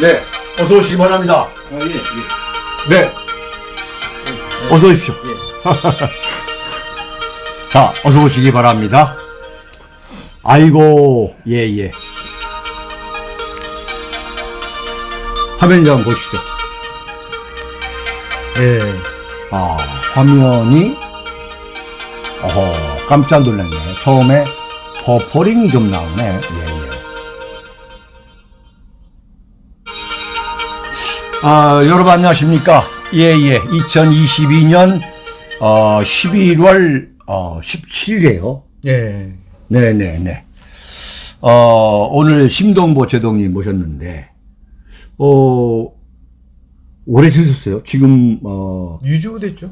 네, 어서 오시기 바랍니다. 아, 예, 예. 네, 어서 오십시오. 예. 자, 어서 오시기 바랍니다. 아이고, 예, 예. 화면 좀 보시죠. 예. 아, 화면이, 어허, 깜짝 놀랐네. 처음에 버퍼링이 좀 나오네. 예, 예. 아, 여러분 안녕하십니까? 예, 예. 2022년, 어, 11월, 어, 17일이에요. 예. 네 네 네. 어, 오늘 심동보 제동님 모셨는데, 어, 오래 되셨어요. 지금, 어, 유주 됐죠?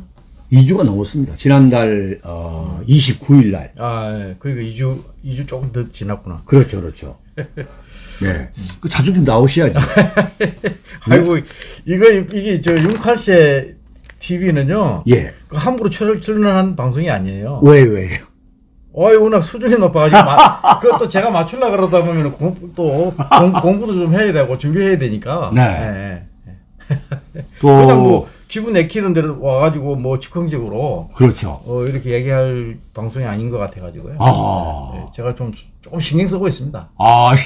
2주가 넘었습니다. 지난달, 어, 29일 날. 아, 예. 그러니까 2주, 2주 조금 더 지났구나. 그렇죠, 그렇죠. 네. 그 자주 좀 나오셔야지. 아이고, 이거, 이게 저 윤칼세 TV는요. 예. 그 함부로 철, 출연한 방송이 아니에요. 왜, 왜요? 어이, 워낙 수준이 높아가지고, 마, 그것도 제가 맞추려고 그러다 보면 공, 또 공, 공부도 좀 해야 되고 준비해야 되니까. 네. 예, 예. 또, 그냥 뭐, 기분 내키는 대로 와가지고 뭐 즉흥적으로 그렇죠. 어, 이렇게 얘기할 방송이 아닌 것 같아가지고요. 아. 네, 제가 좀 조금 신경 쓰고 있습니다. 아.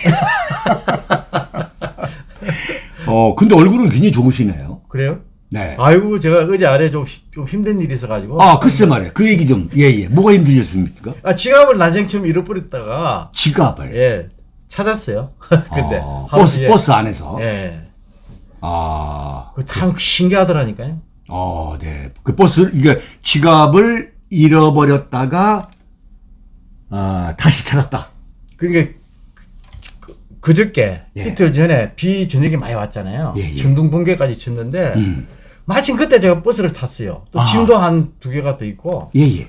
어, 근데 얼굴은 굉장히 좋으시네요. 그래요? 네. 아이고 제가 어제 아래 좀, 히- 좀 힘든 일이 있어가지고 아, 글쎄 말이에요. 그 얘기 좀, 예, 예. 뭐가 힘드셨습니까? 아, 지갑을 난생처럼 잃어버렸다가 지갑을. 예 찾았어요. 근데 아, 버스, 버스 안에서. 예, 아, 그참 신기하더라니까요. 어, 네. 그 버스, 이게 지갑을 잃어버렸다가, 아, 다시 찾았다. 그러니까 그, 그저께 예. 이틀 전에 비 저녁에 많이 왔잖아요. 예, 예. 전동 번개까지 쳤는데 음. 마침 그때 제가 버스를 탔어요. 또 아. 짐도 한 두 개가 더 있고 예, 예.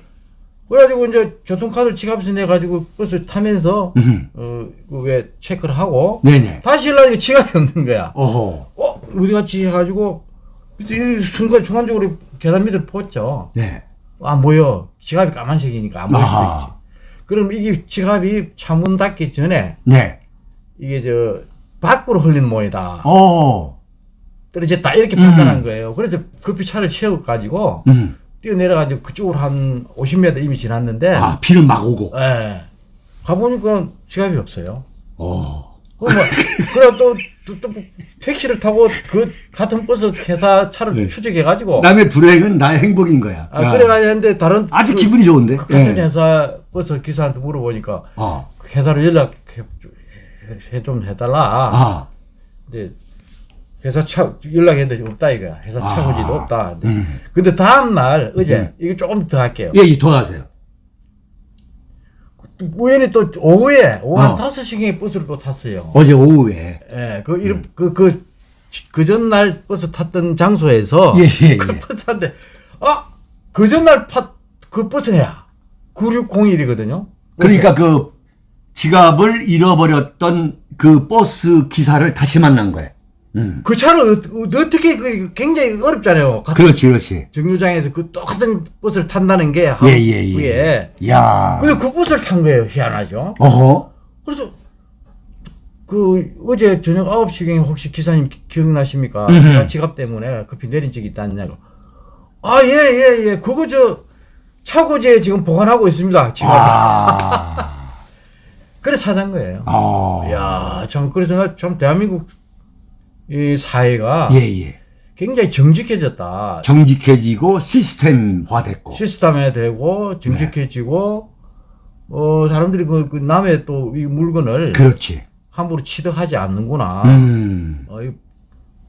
그래가지고 이제 교통카드를 지갑에서 내가지고 버스 타면서 음. 어 왜 체크를 하고 네네. 다시 일어나니까 지갑이 없는 거야. 어허. 어 어디 갔지 해가지고 이 순간 순간적으로 계단 밑을 봤죠. 네. 아 뭐요? 지갑이 까만색이니까 안 보일 수도. 있지. 그럼 이게 지갑이 차문 닫기 전에 네. 이게 저 밖으로 흘린 모이다 어. 떨어졌다 이렇게 판단한 거예요. 그래서 급히 차를 채워 가지고 음. 뛰어내려 가지고 그쪽으로 한 50m 이미 지났는데 아, 비는 막 오고. 예. 가 보니까 지갑이 없어요. 어. 그럼 뭐, 그래 또, 또, 또 택시를 타고 그 같은 버스 회사 차를 네. 추적해가지고 남의 불행은 나의 행복인 거야. 아, 야. 그래가지고 했는데 다른 아주 그, 기분이 좋은데. 그 같은 예. 회사 버스 기사한테 물어보니까 어. 그 회사로 연락해 해- 좀 해달라. 아. 근데 회사 차 연락했는데 없다 이거야. 회사 아. 차고지도 없다. 근데, 음. 근데 다음 날 어제 음. 이거 조금 더 할게요. 예, 예, 더 하세요. 우연히 또 오후에 오후 한 어. 5시경에 버스를 또 탔어요. 어제 오후에. 예, 그, 이름, 그, 그, 그 전날 버스 탔던 장소에서. 예, 예, 그 예. 버스 탔는데, 아! 그 전날 파, 그 버스야. 9601이거든요. 그러니까 그 지갑을 잃어버렸던 그 버스 기사를 다시 만난 거예요. 음. 그 차를 어, 어, 떻게 그, 굉장히 어렵잖아요. 그렇지, 그렇지. 정류장에서 그 똑같은 버스를 탄다는 게. 예, 예, 예. 후에. 야. 근데 그 버스를 탄 거예요. 희한하죠. 어허. 그래서, 그, 어제 저녁 9시경에 혹시 기사님 기- 기억나십니까? 음흠. 제가 지갑 때문에 급히 내린 적이 있다냐고. 아, 예, 예, 예. 그거 저, 차고지에 지금 보관하고 있습니다. 지갑. 아. 그래 찾은 거예요. 아. 야, 참, 그래서 나 참 대한민국 이 사회가 예, 예. 굉장히 정직해졌다. 정직해지고 시스템화 됐고. 시스템에 되고 정직해지고 어 사람들이 그, 그 남의 또 이 물건을 그렇지. 함부로 취득하지 않는구나. 음. 어, 이-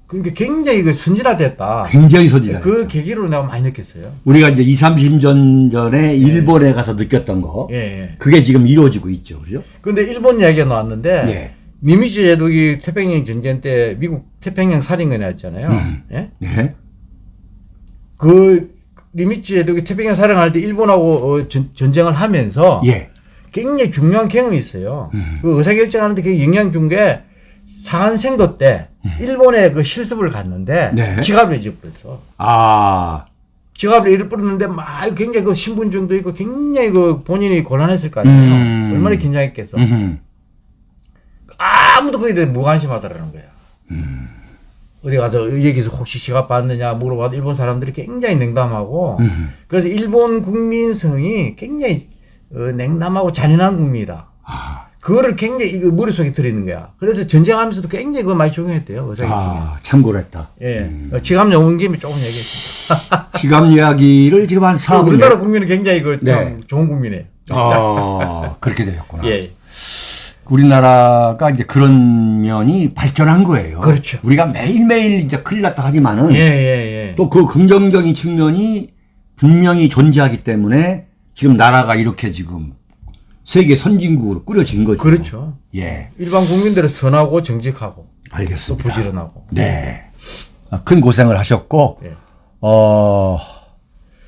그러니까 굉장히 그 선진화됐다. 굉장히 소지다. 그 계기로 내가 많이 느꼈어요. 우리가 이제 2, 30년 전에 일본에 가서 느꼈던 거. 예, 예. 그게 지금 이루어지고 있죠. 그죠? 근데 일본 이야기가 나왔는데 예. 니미츠 제독이 태평양 전쟁 때 미국 태평양 살인군이었잖아요. 음. 예? 네. 그 니미츠 제독이 태평양 살인할 때 일본하고 어, 전, 전쟁을 하면서 예. 굉장히 중요한 경험이 있어요. 음. 그 의사결정하는데 그 영향 준게 사한생도 때 일본에 그 실습을 갔는데 음. 네. 지갑을 잊어버렸어. 아. 지갑을 잃어버렸는데 막 굉장히 그 신분증도 있고 굉장히 그 본인이 곤란했을 거 아니에요. 음. 얼마나 긴장했겠어. 음. 아무도 거기에 대해 무관심하더라는 거야. 어디 가서 여기서 혹시 지갑 받느냐 물어봐도 일본 사람들이 굉장히 냉담하고 음. 그래서 일본 국민성이 굉장히 어, 냉담하고 잔인한 국민이다. 아, 그거를 굉장히 이거 머릿속에 들어있는 거야. 그래서 전쟁하면서도 굉장히 그걸 많이 적용했대요. 의사기. 아, 참고를 했다. 예. 어, 지갑 나온 김에 조금 얘기했습니다. 지갑 이야기를 지금 한 4분. 우리나라 국민은 굉장히 그참 네. 좋은 국민이에요. 아, 그렇게 되었구나. 예. 우리나라가 이제 그런 면이 발전한 거예요. 그렇죠. 우리가 매일매일 이제 큰일 났다 하지만은 예, 예, 예. 또 그 긍정적인 측면이 분명히 존재하기 때문에 지금 나라가 이렇게 지금 세계 선진국으로 꾸려진 거죠. 그렇죠. 예, 일반 국민들은 선하고 정직하고 또 알겠습니다. 부지런하고. 네. 아, 큰 고생을 하셨고, 예. 어,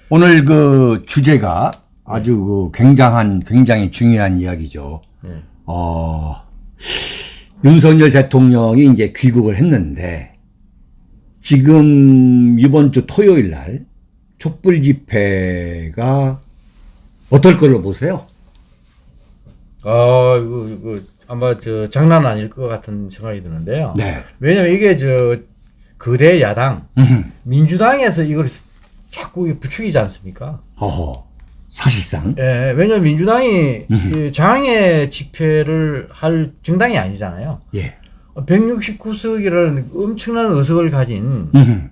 오늘 그 주제가 아주 그 굉장한, 굉장히 중요한 이야기죠. 예. 어, 윤석열 대통령이 이제 귀국을 했는데, 지금 이번 주 토요일 날 촛불 집회가 어떨 걸로 보세요? 아, 이거, 이거 아마 저 장난 아닐 것 같은 생각이 드는데요. 네. 왜냐면 이게 저 거대 야당 음흠. 민주당에서 이걸 자꾸 부추기지 않습니까? 어허. 사실상. 예, 왜냐면 민주당이 이 장애 집회를 할 정당이 아니잖아요. 예. 169석이라는 엄청난 의석을 가진 음흠.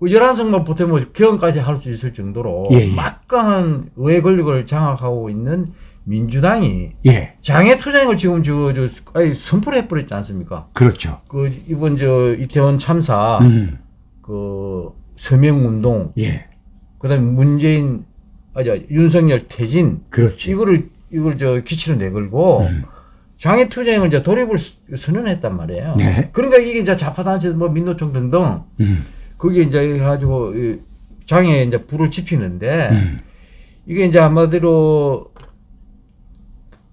그 11석만 보태면 개헌까지 할 수 있을 정도로 예, 예. 막강한 의회 권력을 장악하고 있는 민주당이 예. 장애 투쟁을 지금 저, 저, 아니, 선포를 해버렸지 않습니까? 그렇죠. 그, 이번 저, 이태원 참사, 음. 그, 서명 운동, 예. 그 다음에 문재인, 아, 저, 윤석열 퇴진, 그렇지. 이거를, 이걸 저, 기치로 내걸고, 음. 장애 투쟁을 이제 돌입을 스- 선언했단 말이에요. 네. 그러니까 이게 이제 좌파단체, 뭐, 민노총 등등, 음. 거기에 이제 해가지고, 이 장애에 이제 불을 지피는데, 음. 이게 이제 한마디로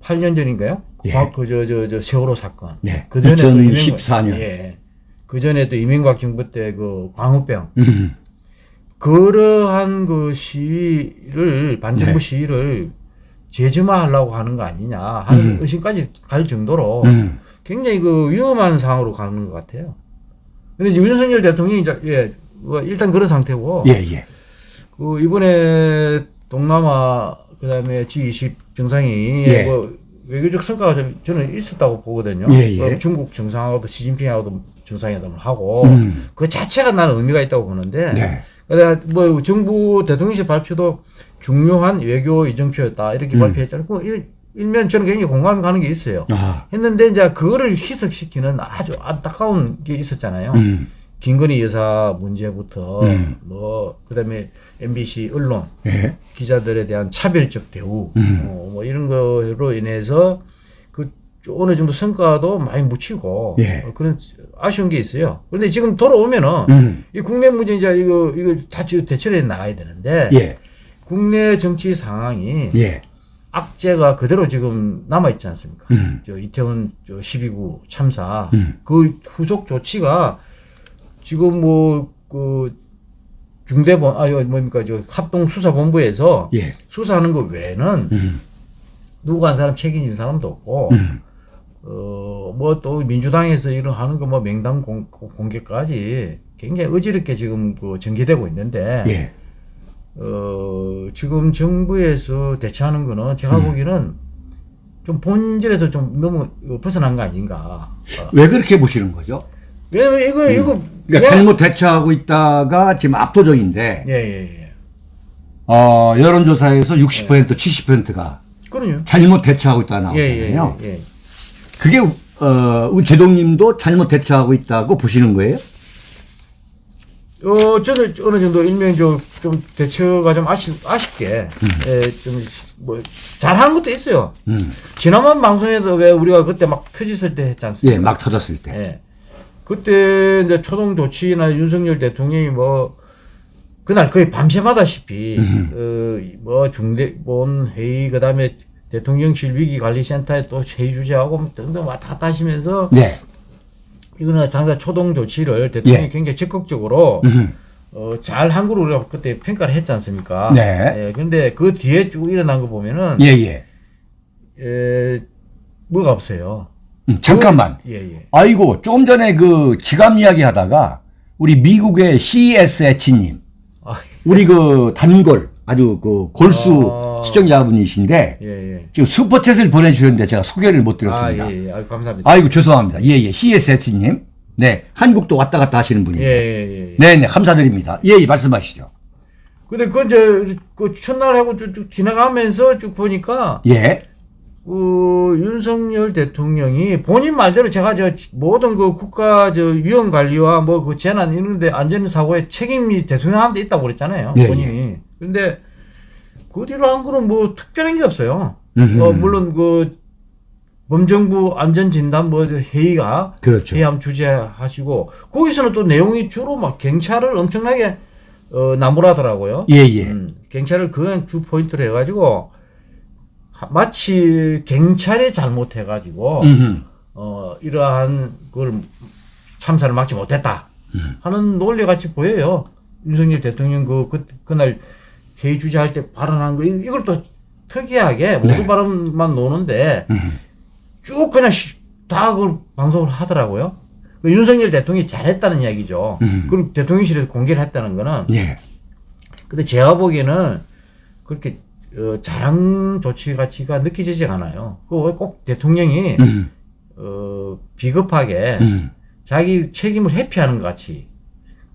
8년 전인가요? 예. 그, 저, 저, 저, 세월호 사건. 네. 그 전에 또2014 년. 이명박- 예. 그 전에 또 이명박 정부 때 그 광우병. 음. 그러한 그 시위를, 반정부 네. 시위를 재점화하려고 하는 거 아니냐 하는 의심까지 갈 정도로 음. 굉장히 그 위험한 상황으로 가는 것 같아요. 근데 이제 윤석열 대통령이 이제, 예, 뭐 일단 그런 상태고. 예, 예. 그 이번에 동남아 그다음에 G20 정상이 예. 뭐 외교적 성과가 좀 저는 있었다고 보거든요. 예, 예. 어, 중국 정상하고도 시진핑하고도 정상회담을 하고 음. 그 자체가 나는 의미가 있다고 보는데. 네. 뭐 정부 대통령실 발표도 중요한 외교 이정표였다 이렇게 음. 발표했잖아요. 그 일, 일면 저는 굉장히 공감이 가는 게 있어요. 아. 했는데 이제 그거를 희석시키는 아주 안타까운 게 있었잖아요. 음. 김건희 여사 문제부터 음. 뭐 그다음에 MBC 언론 예. 기자들에 대한 차별적 대우 음. 어, 뭐 이런 거로 인해서 그 어느 정도 성과도 많이 묻히고 예. 어, 그런 아쉬운 게 있어요. 그런데 지금 돌아오면은 음. 이 국내 문제 이제 이거 이거 다 대처해 나가야 되는데 예. 국내 정치 상황이 예. 악재가 그대로 지금 남아 있지 않습니까? 음. 저 이태원 저 12구 참사 음. 그 후속 조치가 지금 뭐그 중대본 아 이거 뭡니까 저 합동 수사본부에서 예. 수사하는 거 외에는 음. 누구 한 사람 책임진 사람도 없고 음. 어 뭐 또 민주당에서 이런 하는 거 뭐 명당 공, 공개까지 굉장히 어지럽게 지금 그 전개되고 있는데 예. 어, 지금 정부에서 대처하는 거는 음. 제가 보기에는 좀 본질에서 좀 너무 벗어난 거 아닌가. 어, 왜 그렇게 보시는 거죠? 왜냐면 이거, 이거. 그러니까 왜- 잘못 대처하고 있다가 지금 압도적인데, 예, 예, 예. 어, 여론조사에서 60% 70%가 그럼요. 잘못 대처하고 있다 예, 예, 나오잖아요. 예. 예. 그게, 어, 우리 제동님도 잘못 대처하고 있다고 보시는 거예요? 어, 저는 어느 정도 일명 좀, 좀 대처가 좀 아쉽, 아쉽게, 예, 좀, 뭐, 잘한 것도 있어요. 음. 지난번 방송에도 왜 우리가 그때 막 터졌을 때 했지 않습니까? 예, 막 터졌을 때. 예. 그때 이제 초동 조치나 윤석열 대통령이 뭐 그날 거의 밤샘하다시피 어, 뭐 중대본 회의 그 다음에 대통령실 위기관리센터에 또 회의 주재하고 뭐 등등 왔다 갔다 하시면서 네. 이거는 상당히 초동 조치를 대통령이 예. 굉장히 적극적으로 음. 어, 잘한 거로 우리가 그때 평가를 했지 않습니까? 네. 예, 근데 그 뒤에 쭉 일어난 거 보면은 예, 예. 에, 뭐가 없어요. 음, 잠깐만. 예, 예. 아이고, 조금 전에 그 지갑 이야기 하다가 우리 미국의 CSH님, 아, 우리 그 단골, 아주 그 골수 아. 시청자분이신데, 예, 예. 지금 슈퍼챗을 보내주셨는데 제가 소개를 못 드렸습니다. 아, 예, 예. 아유, 감사합니다. 아이고, 죄송합니다. 예, 예. CSH님. 네. 한국도 왔다 갔다 하시는 예, 분이에요. 예, 예. 네, 네. 감사드립니다. 예, 예. 말씀하시죠. 근데 그 이제 그 첫날 하고 쭉, 쭉 지나가면서 쭉 보니까 예. 그 윤석열 대통령이 본인 말대로 제가 저 모든 그 국가 저 위험 관리와 뭐 그 재난 이런데 안전 사고에 책임이 대통령한테 있다고 그랬잖아요. 예, 본인이. 근데 그 뒤로 한 거는 뭐 특별한 게 없어요. 어, 물론 그 범정부 안전진단 뭐 회의가 그렇죠. 회의함 주재하시고 거기서는 또 내용이 주로 막 경찰을 엄청나게 어, 나무라더라고요. 예, 예. 음, 경찰을 그냥 주 포인트로 해가지고 하- 마치 경찰이 잘못해가지고 음흠. 어 이러한 그걸 참사를 막지 못했다 하는 논리 같이 보여요. 윤석열 대통령 그, 그 그날 회의 주재할 때 발언한 거 이- 이걸 또 특이하게 모두 네. 발언만 노는데 쭉 그냥 시- 다 그걸 방송을 하더라고요. 그 윤석열 대통령이 잘했다는 이야기죠. 그리고 대통령실에서 공개를 했다는 거는 예. 근데 제가 보기에는 그렇게 어, 자랑 조치 가치가 느껴지지 않아요. 그꼭 대통령이 음. 어, 비겁하게 음. 자기 책임을 회피하는 것 같이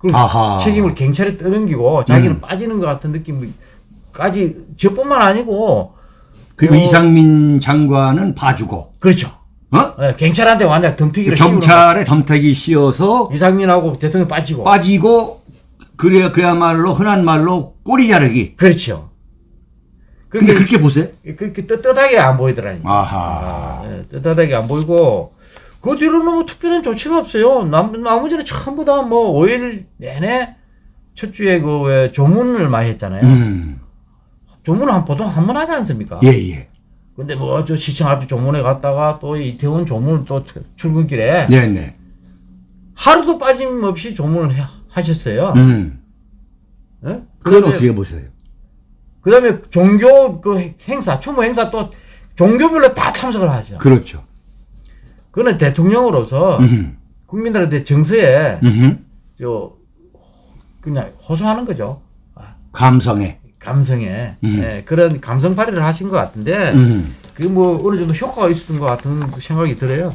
그리고 아하. 음. 책임을 경찰에 떠넘기고 자기는 빠지는 것 같은 느낌까지 저뿐만 아니고 그리고 어. 이상민 장관은 봐주고, 그렇죠. 어? 예, 경찰한테 완전 덤태기를 경찰에 덤태기 씌워서. 이상민하고 대통령 빠지고 빠지고, 그래, 그야말로 흔한 말로 꼬리 자르기. 그렇죠. 그런데 그렇게 보세요. 그렇게 떳떳하게 안 보이더라니까. 아하. 예, 떳떳하게 안 보이고 그 뒤로는 뭐 특별한 조치가 없어요. 남, 나머지는 전부 다 뭐 5일 내내 첫 주에 그 왜 조문을 많이 했잖아요. 음. 조문을 한 보통 한 번 하지 않습니까? 예, 예. 근데 뭐 저 시청 앞에 조문에 갔다가 또 이태원 조문 또 출근길에 네, 네. 하루도 빠짐없이 조문을 해- 하셨어요. 음. 예? 그건 어떻게 보세요? 그다음에 종교 그 행사 추모 행사 또 종교별로 다 참석을 하죠. 그렇죠. 그는 대통령으로서 음. 국민들한테 정서에 음. 저 그냥 호소하는 거죠. 감성에. 감성에 음. 예, 그런 감성 발휘를 하신 것 같은데 음. 그게 뭐 어느 정도 효과가 있었던 것 같은 생각이 들어요.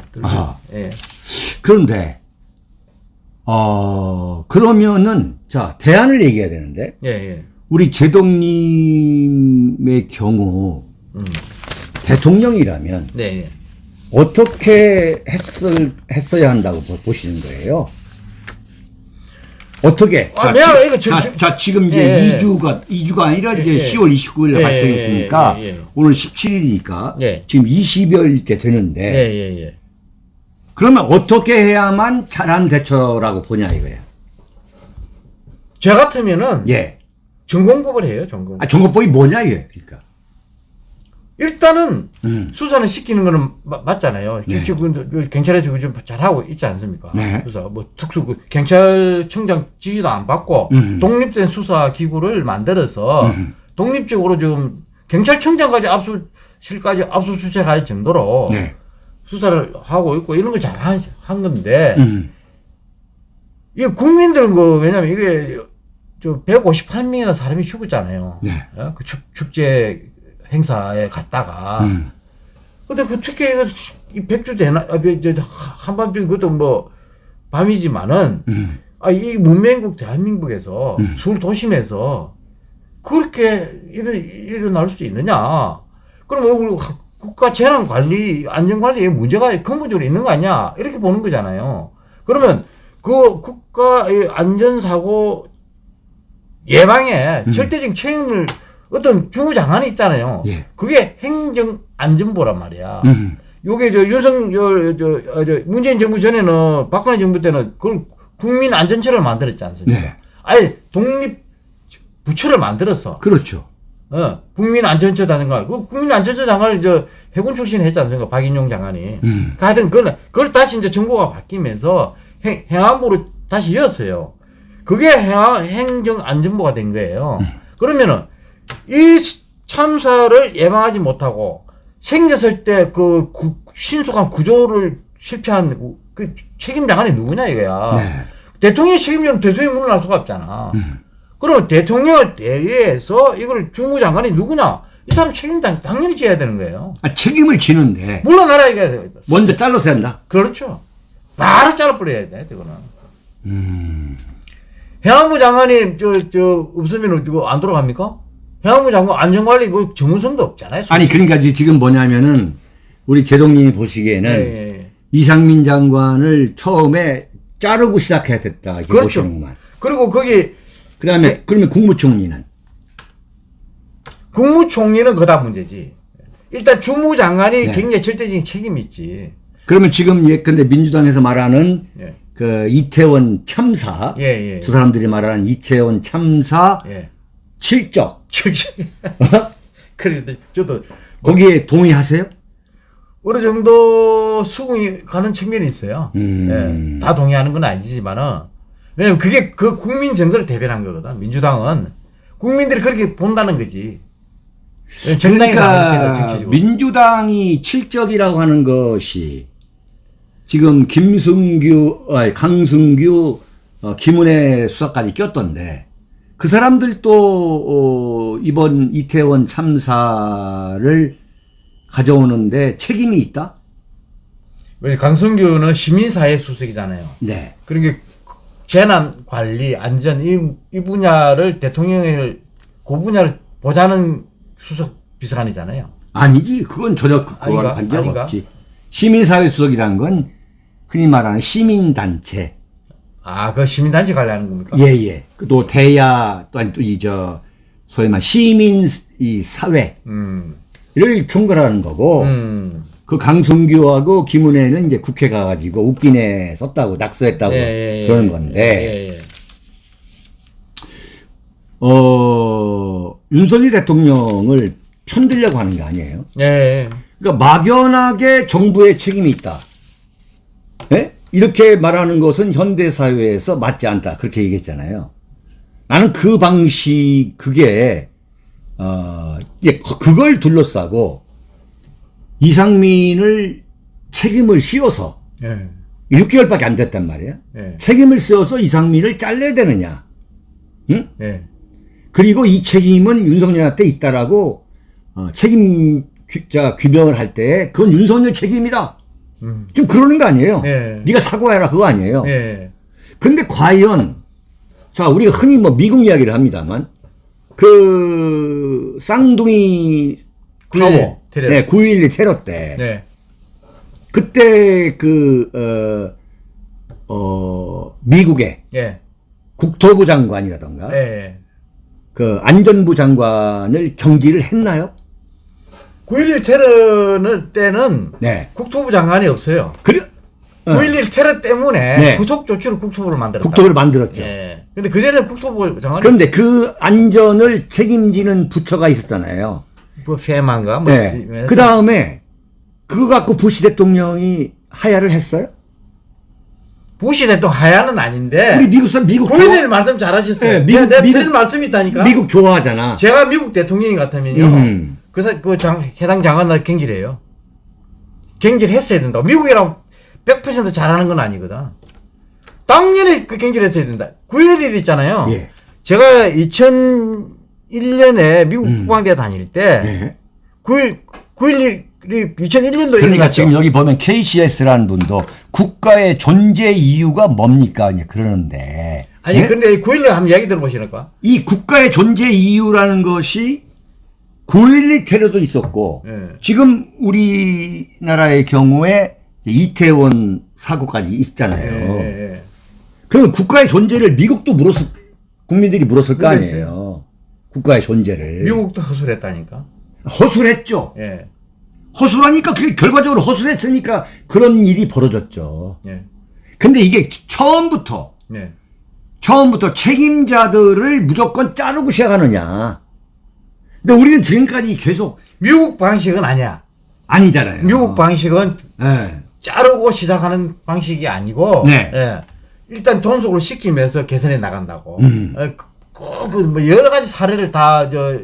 예. 그런데, 어, 그러면은, 자, 대안을 얘기해야 되는데, 예, 예. 우리 제동님의 경우, 음. 대통령이라면 네, 예. 어떻게 했을, 했어야 한다고 보- 보시는 거예요? 어떻게? 아, 내가 지, 이거 저- 자, 저- 자, 지금 이제 예, 예. 2주가, 2주가 아니라 이제 예, 예. 10월 29일에 예, 발생했으니까 예, 예, 예. 오늘 17일이니까 예. 지금 20여일째 되는데 예, 예, 예. 그러면 어떻게 해야만 잘한 대처라고 보냐 이거예요. 저 같으면은 예. 전공법을 해요, 전공. 아, 정거법이 뭐냐 이게. 그러니까. 일단은 음. 수사는 시키는 거는 마- 맞잖아요. 네. 지금 경찰에서 그좀 잘하고 있지 않습니까? 네. 수사 뭐 특수 그 경찰청장 지시도 안 받고 음. 독립된 수사 기구를 만들어서 독립적으로 좀 경찰청장까지 압수 실까지 압수수색할 정도로 네. 수사를 하고 있고 이런 거잘한 건데 음. 이게 국민들은 그 왜냐면 이게 저 158명이나 사람이 죽었잖아요. 네. 어? 그 축, 축제 행사에 갔다가 음. 근데 그 특히 이거 이 백주 대나 아, 저, 저, 한반도 그것도 뭐 밤이지만은 음. 아, 이 문명국 대한민국에서 서울 도심에서 그렇게 일어, 일어날 수 있느냐? 그럼 왜 우리 국가 재난 관리, 안전 관리에 문제가 근본적으로 있는 거 아니야? 이렇게 보는 거잖아요. 그러면 그 국가의 안전 사고 예방에 절대적인 책임을 어떤 주무장관이 있잖아요. 예. 그게 행정 안전부란 말이야. 음. 요게 저 윤석열 저, 어, 저 문재인 정부 전에는 박근혜 정부 때는 그걸 국민 안전처를 만들었지 않습니까? 네. 아예 독립 부처를 만들었어. 그렇죠. 어, 국민 안전처 장관. 그 국민 안전처 장관을 저 해군 출신 했지 않습니까? 박인용 장관이. 음. 그 하여튼 그걸, 그걸 다시 이제 정부가 바뀌면서 행, 행안부로 다시 이었어요. 그게 행안, 행정안전부가 된 거예요. 그러면은 이 참사를 예방하지 못하고 생겼을 때 그 신속한 구조를 실패한 그 책임 장관이 누구냐 이거야. 네. 대통령이 책임지면 대통령이 물러날 수가 없잖아. 음. 그러면 대통령을 대리해서 이걸 주무장관이 누구냐? 이 사람 책임 당, 당연히 져야 되는 거예요. 아, 책임을 지는데 물러나라 이거야. 먼저 잘라서 한다. 그렇죠. 바로 잘라버려야 돼, 저거는. 음. 해양부 장관이 저, 저, 없으면 안 돌아갑니까? 해양부 장관 안전관리 그 전문성도 없잖아요. 아니 그러니까 지금 뭐냐면은 우리 제동님이 보시기에는 예, 예, 예. 이상민 장관을 처음에 자르고 시작해야 됐다. 그렇죠. 보시는구만. 그리고 거기 그다음에 그러면 국무총리는 국무총리는 그다 문제지. 일단 주무장관이 네. 굉장히 절대적인 책임이 있지. 그러면 지금 예컨대 민주당에서 말하는 예. 그 이태원 참사 예, 예. 두 사람들이 말하는 이태원 참사 예. 실적 그런데 저도 거기에 동의하세요? 어느 정도 수긍이 가는 측면이 있어요. 음. 예. 다 동의하는 건 아니지만은 왜냐면 그게 그 국민 정서를 대변한 거거든. 민주당은 국민들이 그렇게 본다는 거지. 해서 그러니까. 민주당이 칠적이라고 하는 것이 지금 김승규, 아니, 강승규, 어, 김은혜 수사까지 꼈던데 그 사람들도 어, 이번 이태원 참사를 가져오는데 책임이 있다? 왜 강성규는 시민사회 수석이잖아요. 네. 그러니까 재난 관리, 안전 이, 이 분야를 대통령을 그 분야를 보자는 수석 비서관이잖아요. 아니지. 그건 전혀 그- 그거랑 아닌가? 없지. 시민사회 수석이라는 건 흔히 말하는 시민단체. 아, 그 시민단체 관리하는 겁니까? 예, 예. 또 대야, 또 아니, 또 이, 저, 소위 말 시민 이 사회를 음, 총괄하는 거고, 음. 그 강승규하고 김은혜는 이제 국회 가가지고 웃기네 썼다고, 낙서했다고 예, 예, 예. 그러는 건데, 예, 예. 어, 윤석열 대통령을 편들려고 하는 게 아니에요. 예, 예. 그러니까 막연하게 정부의 책임이 있다. 예? 이렇게 말하는 것은 현대사회에서 맞지 않다. 그렇게 얘기했잖아요. 나는 그 방식, 그게, 어, 예, 그걸 둘러싸고 이상민을 책임을 씌워서 예. 6개월밖에 안 됐단 말이야. 예. 책임을 씌워서 이상민을 잘라야 되느냐. 응? 예. 그리고 이 책임은 윤석열한테 있다라고 어, 책임 규, 자, 규명을 할 때 그건 윤석열 책임이다. 좀 그러는 거 아니에요. 예. 네가 사과해라 그거 아니에요. 예. 근데 과연 자 우리가 흔히 뭐 미국 이야기를 합니다만 그 쌍둥이 9.11 타워, 테러. 네, 9.11 테러 때 네. 그때 그 어, 어, 미국의 예. 국토부 장관이라던가 예. 그 안전부 장관을 경질을 했나요? 9.11 테러는 때는 네. 국토부 장관이 없어요. 그래 어, 9.11 테러 때문에 네. 구속 조치로 국토부를 만들었다. 국토부를 만들었죠. 예. 근데 그전에는 국토부 장관이 그런데 그 안전을 책임지는 부처가 있었잖아요. 뭐 페만가 뭐 네. 있- 그 다음에 그거 갖고 부시 대통령이 하야를 했어요? 부시 대통령 하야는 아닌데 우리 미국 사람 미국 9.11 좋아, 말씀 잘하셨어요. 네, 미국, 미국- 내가 미국- 말씀이 있다니까. 미국 좋아하잖아. 제가 미국 대통령이 같으면요. 음. 그, 사- 그 장, 해당 장관을 경질해요. 경질했어야 된다. 미국이랑 100% 잘하는 건 아니거든. 당연히 그 경질했어야 된다. 9.11 있잖아요. 예. 제가 2001년에 미국 국방대 다닐 때 예. 9.1, 9.11이 2001년도 그러니까. 지금 여기 보면 KCS라는 분도 국가의 존재 이유가 뭡니까? 이제 그러는데. 아니 예? 근데 9.11 한번 이야기 들어보시니까. 이 국가의 존재 이유라는 것이 9.12 테러도 있었고 예. 지금 우리나라의 경우에 이태원 사고까지 있잖아요. 예, 예. 그러면 국가의 존재를 미국도 물었을 국민들이 물었을 거 아니에요. 국가의 존재를 미국도 허술했다니까. 허술했죠. 예. 허술하니까 그게 결과적으로 허술했으니까 그런 일이 벌어졌죠. 예. 근데 이게 처음부터 예. 처음부터 책임자들을 무조건 자르고 시작하느냐. 근데 우리는 지금까지 계속 미국 방식은 아니야. 아니잖아요. 미국 방식은 예. 자르고 시작하는 방식이 아니고 네. 예. 일단 존속을 시키면서 개선해 나간다고. 음. 예, 그, 그, 뭐 여러 가지 사례를 다 저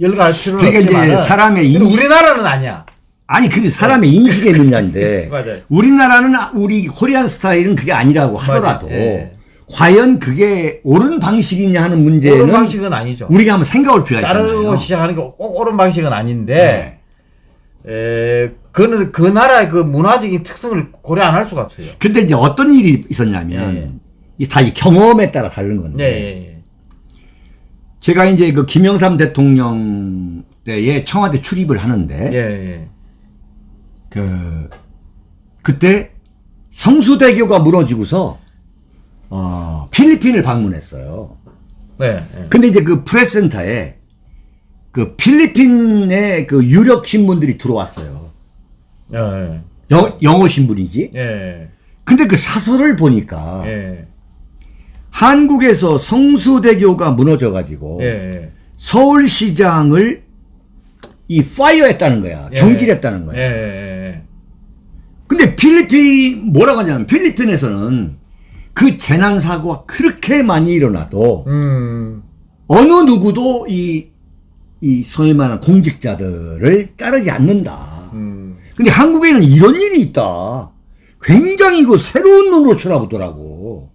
열거할 필요는 그러니까 이제 없지만 사람의 인식- 우리나라는 아니야. 아니 근데 사람의 인식의 문제인데 맞아요. 우리나라는 우리 코리안 스타일은 그게 아니라고 하더라도. 예. 과연 그게 옳은 방식이냐 하는 문제는 옳은 방식은 아니죠. 우리가 한번 생각할 필요가 자르고 있잖아요. 시작하는 게 꼭 옳은 방식은 아닌데 네. 에, 그는 그 나라의 그 문화적인 특성을 고려 안 할 수가 없어요. 근데 이제 어떤 일이 있었냐면 예, 예. 이게 다이 경험에 따라 다른 건데 네, 예, 예. 제가 이제 그 김영삼 대통령 때에 청와대 출입을 하는데 예, 예. 그 그때 성수대교가 무너지고서 어 필리핀을 방문했어요. 네, 예. 근데 이제 그 프레스센터에 그 필리핀의 그 유력 신문들이 들어왔어요. 예, 영, 영어 신문이지. 예. 근데 그 사설을 보니까 예. 한국에서 성수대교가 무너져 가지고 예. 예. 서울시장을 이 파이어했다는 거야. 예. 경질했다는 거야. 예, 예. 근데 필리핀 뭐라고 하냐면 필리핀에서는 그 재난 사고가 그렇게 많이 일어나도 음. 어느 누구도 이, 이 소위 말하는 공직자들을 자르지 않는다. 음. 근데 한국에는 이런 일이 있다. 굉장히 그 새로운 눈으로 쳐다보더라고.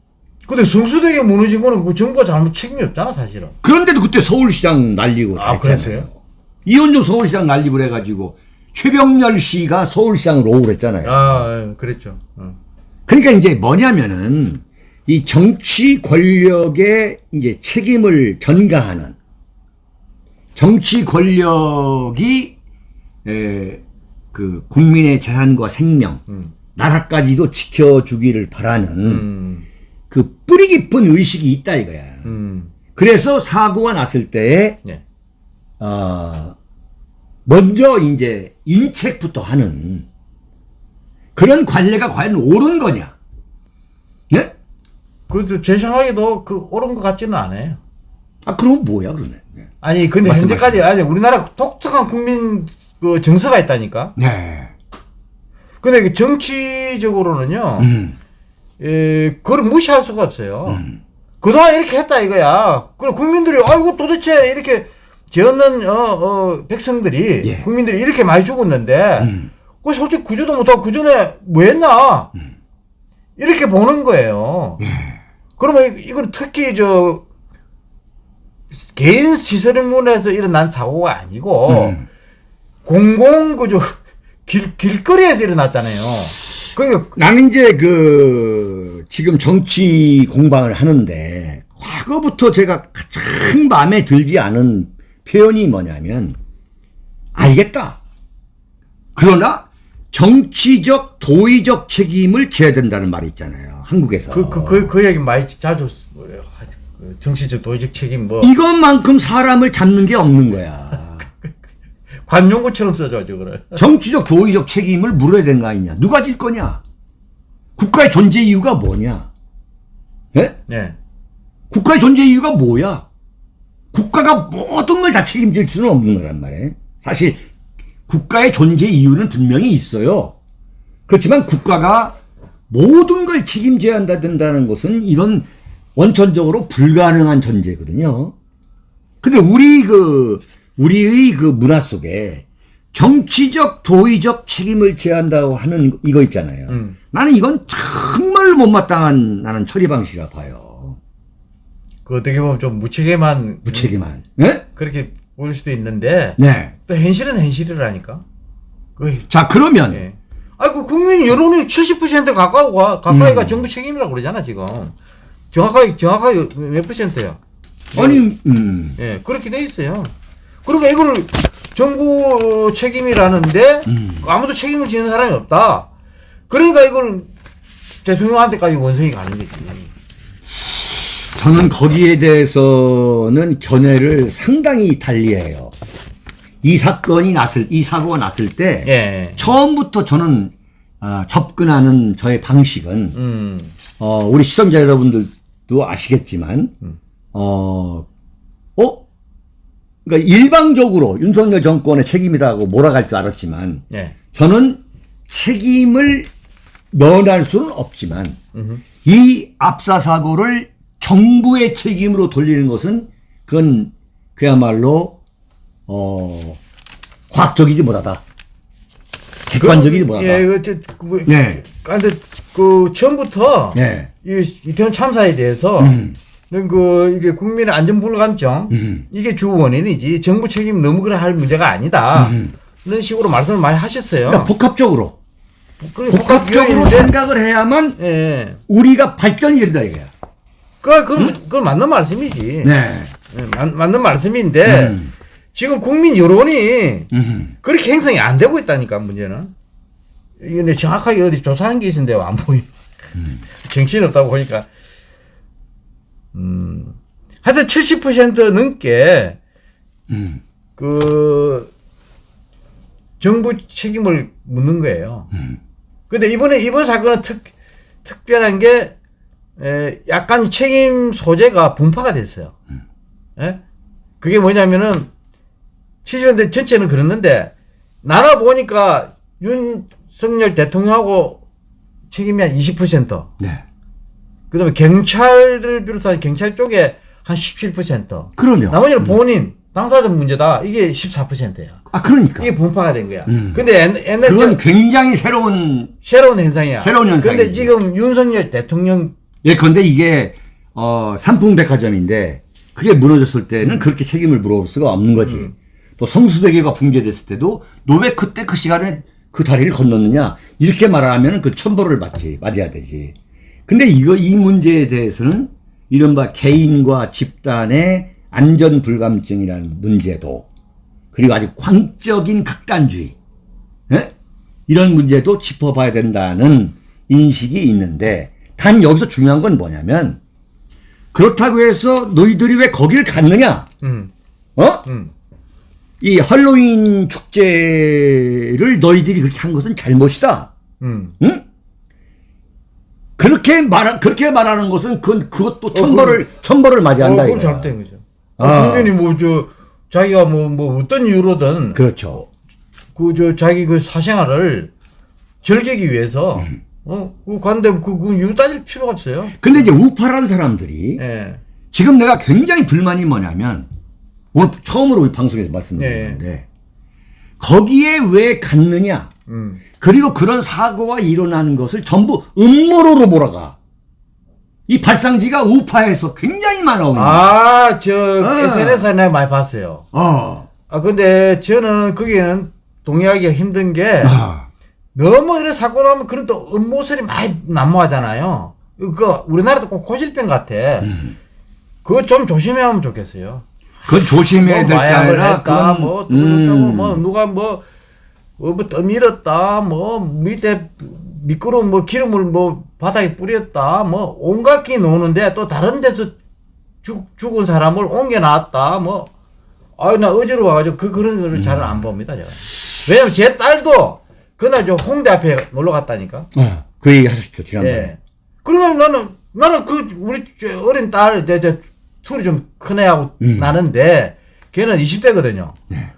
근데 성수대교 무너진 거는 그 정부가 잘못 책임이 없잖아, 사실은. 그런데도 그때 서울시장 날리고 아. 그랬어요? 이원종 서울시장 날리고 그래가지고 최병렬 씨가 서울시장으로 오고 그랬잖아요. 아, 예, 그랬죠. 어. 그러니까 이제 뭐냐면은 이 정치 권력의 이제 책임을 전가하는 정치 권력이 에, 그 국민의 재산과 생명, 나라까지도 지켜주기를 바라는 음. 그 뿌리 깊은 의식이 있다 이거야. 음. 그래서 사고가 났을 때에 예. 어, 먼저 이제 인책부터 하는 그런 관례가 과연 옳은 거냐? 네? 그래도 제 생각에도 그 옳은 것 같지는 않아요. 아 그럼 뭐야 그러네. 네. 아니, 근데 말씀하세요. 현재까지 아니 우리나라 독특한 국민 그 정서가 있다니까. 네. 근데 그 정치적으로는요. 음. 에, 그걸 무시할 수가 없어요. 그동안 이렇게 했다 이거야. 그럼 국민들이 아이고 도대체 이렇게 죄 없는 어, 어, 백성들이 예. 국민들이 이렇게 많이 죽었는데 그 솔직히 구조도 못하고 그 전에 뭐 했나 이렇게 보는 거예요. 그러면 이- 이건 특히 저 개인 시설물에서 일어난 사고가 아니고 공공 그저 길 길거리에서 일어났잖아요. 그러니까 나는 이제 그 지금 정치 공방을 하는데 과거부터 제가 가장 마음에 들지 않은 표현이 뭐냐면 알겠다. 그러나 정치적 도의적 책임을 져야 된다는 말이 있잖아요. 한국에서. 그, 그, 그, 그 얘기 많이 자주, 뭐. 그 정치적 도의적 책임, 뭐, 이것만큼 사람을 잡는 게 없는 거야. 관용구처럼 써줘야죠, 그래. 정치적 도의적 책임을 물어야 되는 거 아니냐. 누가 질 거냐. 국가의 존재 이유가 뭐냐. 예? 네. 국가의 존재 이유가 뭐야? 국가가 모든 걸 다 책임질 수는 없는 거란 말이에요. 사실 국가의 존재 이유는 분명히 있어요. 그렇지만 국가가 모든 걸 책임져야 한다 된다는 것은 이건 원천적으로 불가능한 전제거든요. 근데 우리 그 우리의 그 문화 속에 정치적 도의적 책임을 져야 한다고 하는 이거 있잖아요. 나는 이건 정말 못마땅한 나는 처리 방식이라 봐요. 그 어떻게 보면 좀 무책임한. 무책임한. 예? 그렇게 보일 수도 있는데, 네. 또 현실은 현실이라니까. 그, 자 그러면 예. 아, 그 국민 여론이 70% 가까이 가, 가까이가 정부 책임이라고 그러잖아, 지금. 정확하게, 정확하게 몇 퍼센트야? 아니 음, 예, 그렇게 돼 있어요. 그러니까 이거를 정부 책임이라는데 아무도 책임을 지는 사람이 없다. 그러니까 이걸 대통령한테까지 원성이 가는 거지. 저는 거기에 대해서는 견해를 상당히 달리해요. 이 사건이 났을 이 사고가 났을 때 예. 처음부터 저는 아, 접근하는 저의 방식은 음. 어, 우리 시청자 여러분들도 아시겠지만 어, 어? 그러니까 일방적으로 윤석열 정권의 책임이다 하고 몰아갈 줄 알았지만 예. 저는 책임을 면할 수는 없지만 이 압사 사고를 정부의 책임으로 돌리는 것은 그건 그야말로 어 과학적이지 못하다. 객관적이지 못하다. 예, 이거 저, 그, 뭐, 네. 근데 그 처음부터 네. 이 이태원 참사에 대해서 음. 그 이게 국민의 안전 불감증 음. 이게 주 원인이지 정부 책임 너무 그래 할 문제가 아니다. 음. 이런 식으로 말씀을 많이 하셨어요. 그러니까 복합적으로 복합적으로 생각을 해야만 예. 우리가 발전이 된다 이거야. 그, 그, 그 맞는 말씀이지. 네. 예, 맞, 맞는 말씀인데, 음. 지금 국민 여론이 음. 그렇게 형성이 안 되고 있다니까, 문제는. 이게 내 정확하게 어디 조사한 게 있는데 안 보이. 정신 없다고 보니까. 음. 하여튼 70% 넘게, 음. 그, 정부 책임을 묻는 거예요. 근데 이번에, 이번 사건은 특, 특별한 게, 에, 약간 책임 소재가 분파가 됐어요. 예? 그게 뭐냐면은, 70년대 전체는 그랬는데, 나라 보니까 윤석열 대통령하고 책임이 한 20%, 네. 그 다음에 경찰을 비롯한 경찰 쪽에 한 17%, 그러면 나머지는 본인, 당사자 문제다. 이게 14%야. 아 그러니까 이게 분파가 된 거야. 음. 근데 옛- 옛날 그건 저- 굉장히 새로운 새로운 현상이야. 새로운 현상이지. 근데 지금 윤석열 대통령 예컨대 이게 어 삼풍백화점인데 그게 무너졌을 때는 그렇게 책임을 물어볼 수가 없는 거지. 음. 또 성수대교가 붕괴됐을 때도 너 왜 그때 그 시간에 그 다리를 건넜느냐 이렇게 말하면 그 천벌을 맞지 맞아야 되지. 근데 이거 이 문제에 대해서는 이른바 개인과 집단의 안전 불감증이라는 문제도 그리고 아주 광적인 극단주의 예? 이런 문제도 짚어봐야 된다는 인식이 있는데 단 여기서 중요한 건 뭐냐면 그렇다고 해서 너희들이 왜 거기를 갔느냐? 음. 어? 음. 이 할로윈 축제를 너희들이 그렇게 한 것은 잘못이다. 음. 응? 그렇게 말 그렇게 말하는 것은 그 그것도 천벌을 천벌을 맞이한다 어, 그건. 잘못된 거죠. 아. 국민이 뭐저 자기가 뭐뭐 어떤 이유로든 그렇죠. 그 저 자기 그 사생활을 즐기기 위해서 음. 어, 그 간데 그, 그 이유 따질 필요가 없어요. 근데 이제 우파라는 사람들이 예. 지금 내가 굉장히 불만이 뭐냐면 오늘 처음으로 우리 방송에서 말씀드렸는데 거기에 왜 갔느냐 음. 그리고 그런 사고가 일어나는 것을 전부 음모로로 몰아가 이 발상지가 우파에서 굉장히 많아오는 거야. 아, 저 어. SNS에 내가 많이 봤어요. 어. 아, 근데 저는 거기에는 동의하기가 힘든 게 아. 너무 이런 사고 나면 그런 또 음모설이 많이 난무하잖아요. 그 우리나라도 꼭 고질병 같아. 음. 그거 좀 조심해야 하면 좋겠어요. 그건 조심해야 뭐될게 마약을 아니라 그건 뭐, 또 음. 그렇다고 뭐 누가 뭐, 뭐, 뭐 떠밀었다, 뭐 밑에 미끄러운 뭐 기름을 뭐 바닥에 뿌렸다, 뭐 온갖 게 노는데 또 다른 데서 죽, 죽은 사람을 옮겨 놨다, 뭐. 아유, 나 어제로 와가지고 그 그런 거를 잘안 봅니다, 제가. 왜냐면 제 딸도 그날 저 홍대 앞에 놀러 갔다니까. 어, 그 얘기 하셨죠 지난번에 예. 그러면 나는, 나는 그, 우리 저 어린 딸, 내, 저, 둘이 좀 큰 애하고 음. 나는데, 걔는 20대거든요. 네.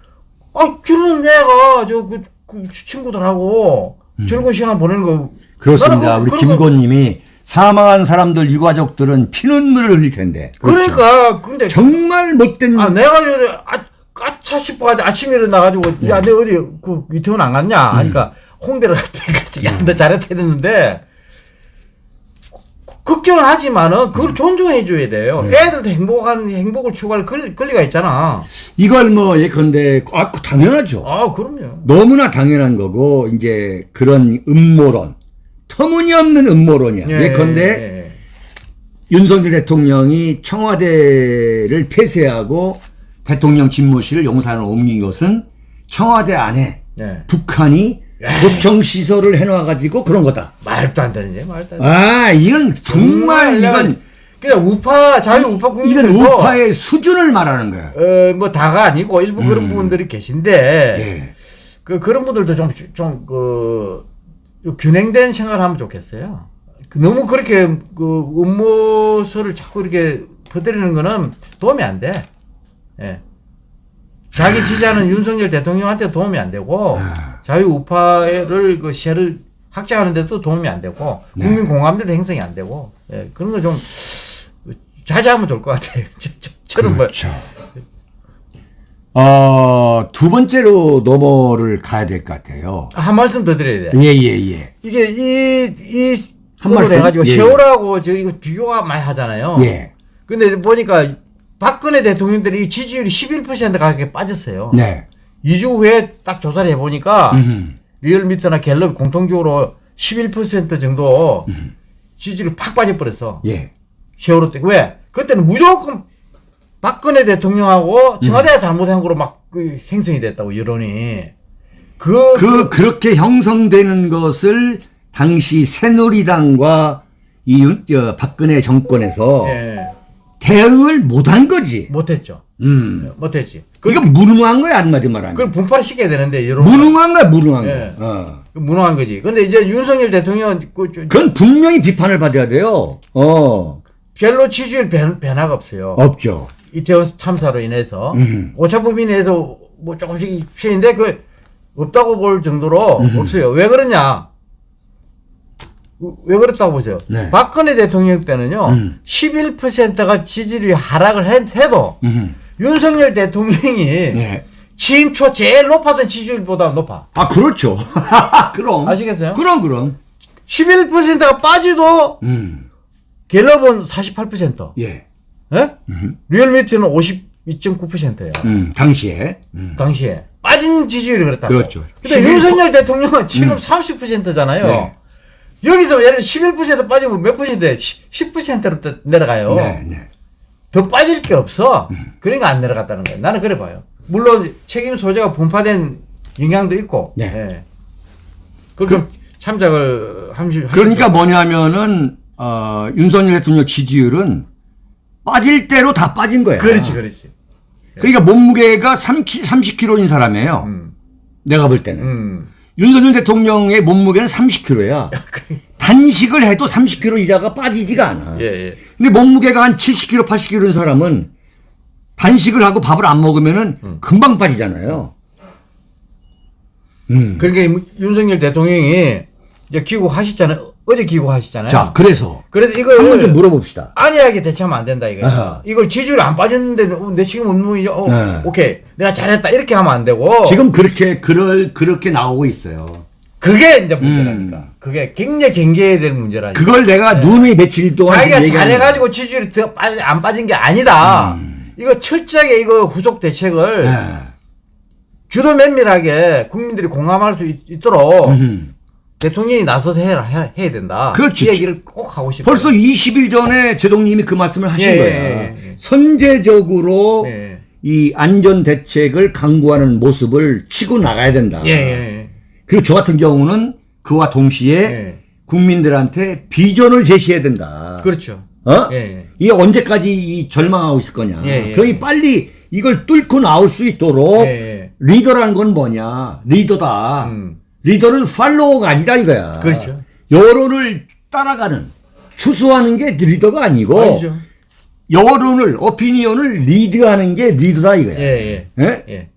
아, 저는 애가, 저, 그, 그 친구들하고 즐거운 시간 보내는 거. 음. 그렇습니다 그- 우리 김고님이 사망한 사람들 유가족들은 피눈물을 흘릴 텐데 그렇죠. 그러니까, 근데, 정말 못된 아, 내가 아, 까차 싶어가지고 아침에 일어나가지고, 네. 야, 내 어디, 그, 이태원 안 갔냐? 하니까, 음. 홍대를 갔다. 야, 너 잘했다 했는데, 걱정은 하지만은, 그걸 음. 존중해 줘야 돼요. 네. 애들도 행복한, 행복을 추구할 권- 권리가 있잖아. 이걸 뭐 예컨대 아 당연하죠 아, 그럼요. 너무나 당연한 거고 이제 그런 음모론 터무니없는 음모론이야 예, 컨대 예. 윤석열 대통령이 청와대를 폐쇄하고 대통령 집무실을 용산으로 옮긴 것은 청와대 안에 예. 북한이 도청 시설을 해놔가지고 그런 거다. 말도 안 되는 게 말도 안 돼. 아 이건 정말 이건 그냥 우파, 자유 우파 이건 국민들도, 우파의 수준을 말하는 거야. 어, 뭐, 다가 아니고 일부 그런 부분들이 계신데, 음. 예. 그, 그런 분들도 좀, 좀, 그, 균형된 생활을 하면 좋겠어요. 그 너무 그렇게, 그, 음모설을 자꾸 이렇게 퍼뜨리는 거는 도움이 안 돼. 예. 자기 지지하는 윤석열 대통령한테 도움이 안 되고, 아. 자유 우파를, 그, 시야를 확장하는 데도 도움이 안 되고, 네. 국민 공감대도 형성이 안 되고, 예. 그런 거 좀, 자제하면 좋을 것 같아요. 저, 저, 저는 뭐, 그렇죠. 어, 두 번째로 넘어를 가야 될 것 같아요. 한 말씀 더 드려야 돼. 예, 예, 예. 이게 이, 이한을 말씀. 해가지고 예. 세월하고 저 이거 비교가 많이 하잖아요. 예. 근데 보니까 박근혜 대통령들이 지지율이 11% 가깝게 빠졌어요. 네. 2주 후에 딱 조사를 해보니까 음. 리얼미터나 갤럽 공통적으로 11% 정도 지지율이 팍 빠져버렸어. 예. 세월호 때. 왜? 그때는 무조건 박근혜 대통령하고 청와대가 잘못한 거로 막 그 행성이 됐다고, 여론이. 그, 그 그렇게 형성되는 것을 당시 새누리당과 이 윤- 저, 박근혜 정권에서 예, 대응을 못한 거지. 못했죠. 음. 못했지. 이거 무능한 거야 한마디 말하면. 그걸 분파를 시켜야 되는데, 여론. 무능한 거야 무능한 예. 거. 어. 무능한 거지. 근데 이제 윤석열 대통령 그 저- 그건 분명히 비판을 받아야 돼요. 어. 별로 지지율 변, 변화가 없어요. 없죠. 이태원 참사로 인해서 음. 오차 범위 내에서 뭐 조금씩 피해인데 그 없다고 볼 정도로 음. 없어요. 왜 그러냐? 왜 그렇다고 보세요. 네. 박근혜 대통령 때는요, 음. 11%가 지지율이 하락을 했- 해도 음. 윤석열 대통령이 네. 취임 초 제일 높았던 지지율보다 높아. 아 그렇죠. 그럼. 아시겠어요? 그럼 그럼. 11%가 빠지도 음. 갤럽은 48%. 예. 예? 리얼미터는 52.9%예요. 음. 당시에. 음. 당시에 빠진 지지율이 그랬다. 그렇죠. 근데 11% 윤석열 대통령은 지금 30%잖아요. 네. 여기서 예를 들어 11% 빠지면 몇 퍼센트? 10%로 또 내려가요. 네, 네. 더 빠질 게 없어. 그러니까 안 내려갔다는 거예요. 나는 그래 봐요. 물론 책임 소재가 분파된 영향도 있고. 네. 예. 그걸 좀 참작을 함시. 그러니까 뭐냐면은 어, 윤석열 대통령 지지율은 빠질 대로 다 빠진 거야. 그렇지, 그렇지. 그러니까 몸무게가 30, 30kg인 사람이에요. 내가 볼 때는. 음. 윤석열 대통령의 몸무게는 30kg야. 단식을 해도 30kg 이자가 빠지지가 않아. 예, 예. 근데 몸무게가 한 70kg, 80kg인 사람은 단식을 하고 밥을 안 먹으면은 음. 금방 빠지잖아요. 음. 그러니까 윤석열 대통령이 이제 귀국하셨잖아요. 어제 귀국하셨잖아요. 자, 그래서 그래서 이걸 한번 좀 물어봅시다. 안이하게 대처하면 안 된다. 아하. 이걸 지지율이 안 빠졌는데 어, 내 지금 운동이 어, 네. 오케이 내가 잘했다 이렇게 하면 안 되고 지금 그렇게 그럴 그렇게 나오고 있어요. 그게 이제 문제라니까. 그게 굉장히 경계해야 될 문제라니까. 그걸 내가 눈이 며칠 동안 네. 자기가 잘해가지고 지지율이 더 빠지, 안 빠진 게 아니다. 이거 철저하게 이거 후속 대책을 거야. 주도 면밀하게 국민들이 공감할 수 있, 도록 음. 대통령이 나서서 해야, 해야, 해야 된다. 그렇지. 이 얘기를 꼭 하고 싶어요. 벌써 20일 전에 제동님이 그 말씀을 하신 예, 거야. 예, 예. 선제적으로 예. 이 안전 대책을 강구하는 모습을 치고 나가야 된다. 예, 예, 그리고 저 같은 경우는 그와 동시에 예. 국민들한테 비전을 제시해야 된다. 그렇죠. 어? 예, 예. 이게 언제까지 이 절망하고 있을 거냐. 예, 예. 그러니 빨리 이걸 뚫고 나올 수 있도록 예, 예. 리더라는 건 뭐냐. 리더다. 음. 리더는 팔로워가 아니다 이거야. 그렇죠. 여론을 따라가는 추수하는 게 리더가 아니고 아니죠. 여론을 오피니언을 리드하는 게 리더다 이거야. 예, 예. 예? 예.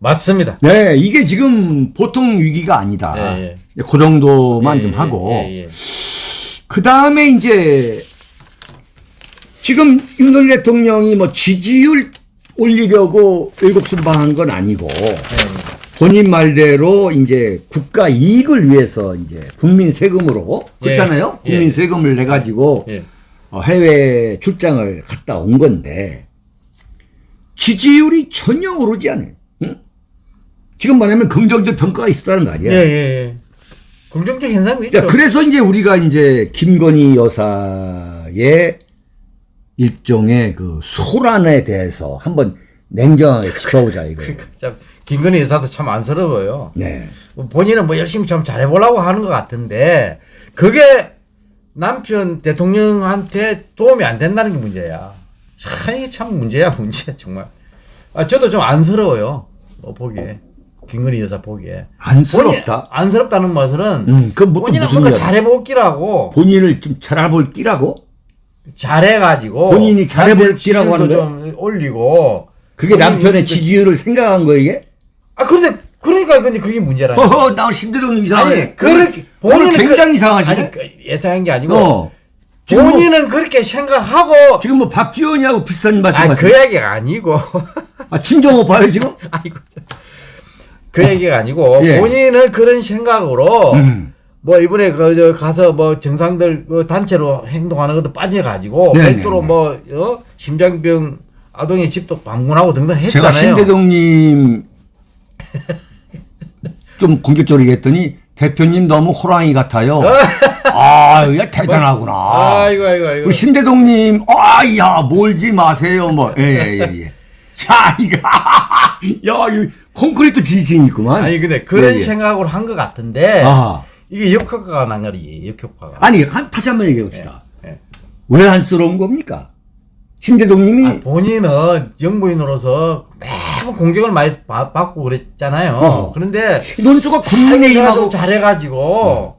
맞습니다. 네, 이게 지금 보통 위기가 아니다. 예, 그 정도만 예, 좀 예, 하고 예, 예. 그 다음에 이제 지금 윤석열 대통령이 뭐 지지율 올리려고 일곱 순방한 건 아니고 예, 본인 말대로 이제 국가 이익을 위해서 이제 국민 세금으로 그렇잖아요. 예. 국민 세금을 내 가지고 예. 어, 해외 출장을 갔다 온 건데 지지율이 전혀 오르지 않아요. 응? 지금 말하면 긍정적 평가가 있었다는 거 아니야. 예, 예, 예. 긍정적 현상도 있죠. 자, 그래서 이제 우리가 이제 김건희 여사의 일종의 그 소란에 대해서 한번 냉정하게 짚어보자 이거. 참, 김건희 여사도 참 안쓰러워요. 네. 본인은 뭐 열심히 좀 잘해보려고 하는 것 같은데, 그게 남편 대통령한테 도움이 안 된다는 게 문제야. 참, 이게 참 문제야, 문제, 정말. 아, 저도 좀 안쓰러워요. 뭐, 보기에. 김건희 여사 보기에. 안쓰럽다. 안쓰럽다는 말은, 음, 또 본인은 뭔가? 잘해볼 끼라고, 본인을 좀 잘해볼 끼라고? 잘해가지고. 본인이 잘해볼 끼라고 하는 지지율도 좀 올리고. 그게 남편의 이렇게- 지지율을 생각한 거 이게? 아, 그런데, 그러니까, 근데 그게 문제라니. 어허, 나 심대동 이상하네. 아니, 그렇게, 본인은 굉장히 그- 이상하시네. 아니, 그 예상한 게 아니고, 어. 뭐, 본인은 그렇게 생각하고, 지금 뭐 박지원이하고 비슷한 말씀 아. 그 얘기가 아니고, 아, 친정 오빠요 지금? 아이고, 참. 그 얘기가 아니고, 예. 본인은 그런 생각으로, 음. 뭐 이번에 그저 가서 뭐 정상들 그 단체로 행동하는 것도 빠져가지고 네, 별도로 네, 네. 뭐 어? 심장병 아동의 집도 방문하고 등등 제가 했잖아요. 신대동님 좀 공격적으로 얘기했더니 대표님 너무 호랑이 같아요. 아, 야 대단하구나. 아이고 아이고 아이고. 우리 신대동님, 아, 야, 몰지 마세요, 뭐. 예, 예, 예, 예. 야, 이거, 야, 이 콘크리트 지지층 있구만. 아니 근데 그런 예, 예. 생각으로 한 것 같은데 아하. 이게 역효과가 난 거지 역효과가. 아니, 한, 다시 한번 얘기해 봅시다. 예. 왜 안쓰러운 겁니까? 신대동님이, 아, 본인은 영부인으로서 매 번 공격을 많이 바- 받고 그랬잖아요. 어허. 그런데 논조가 내가 국민의힘하고, 좀 잘해가지고,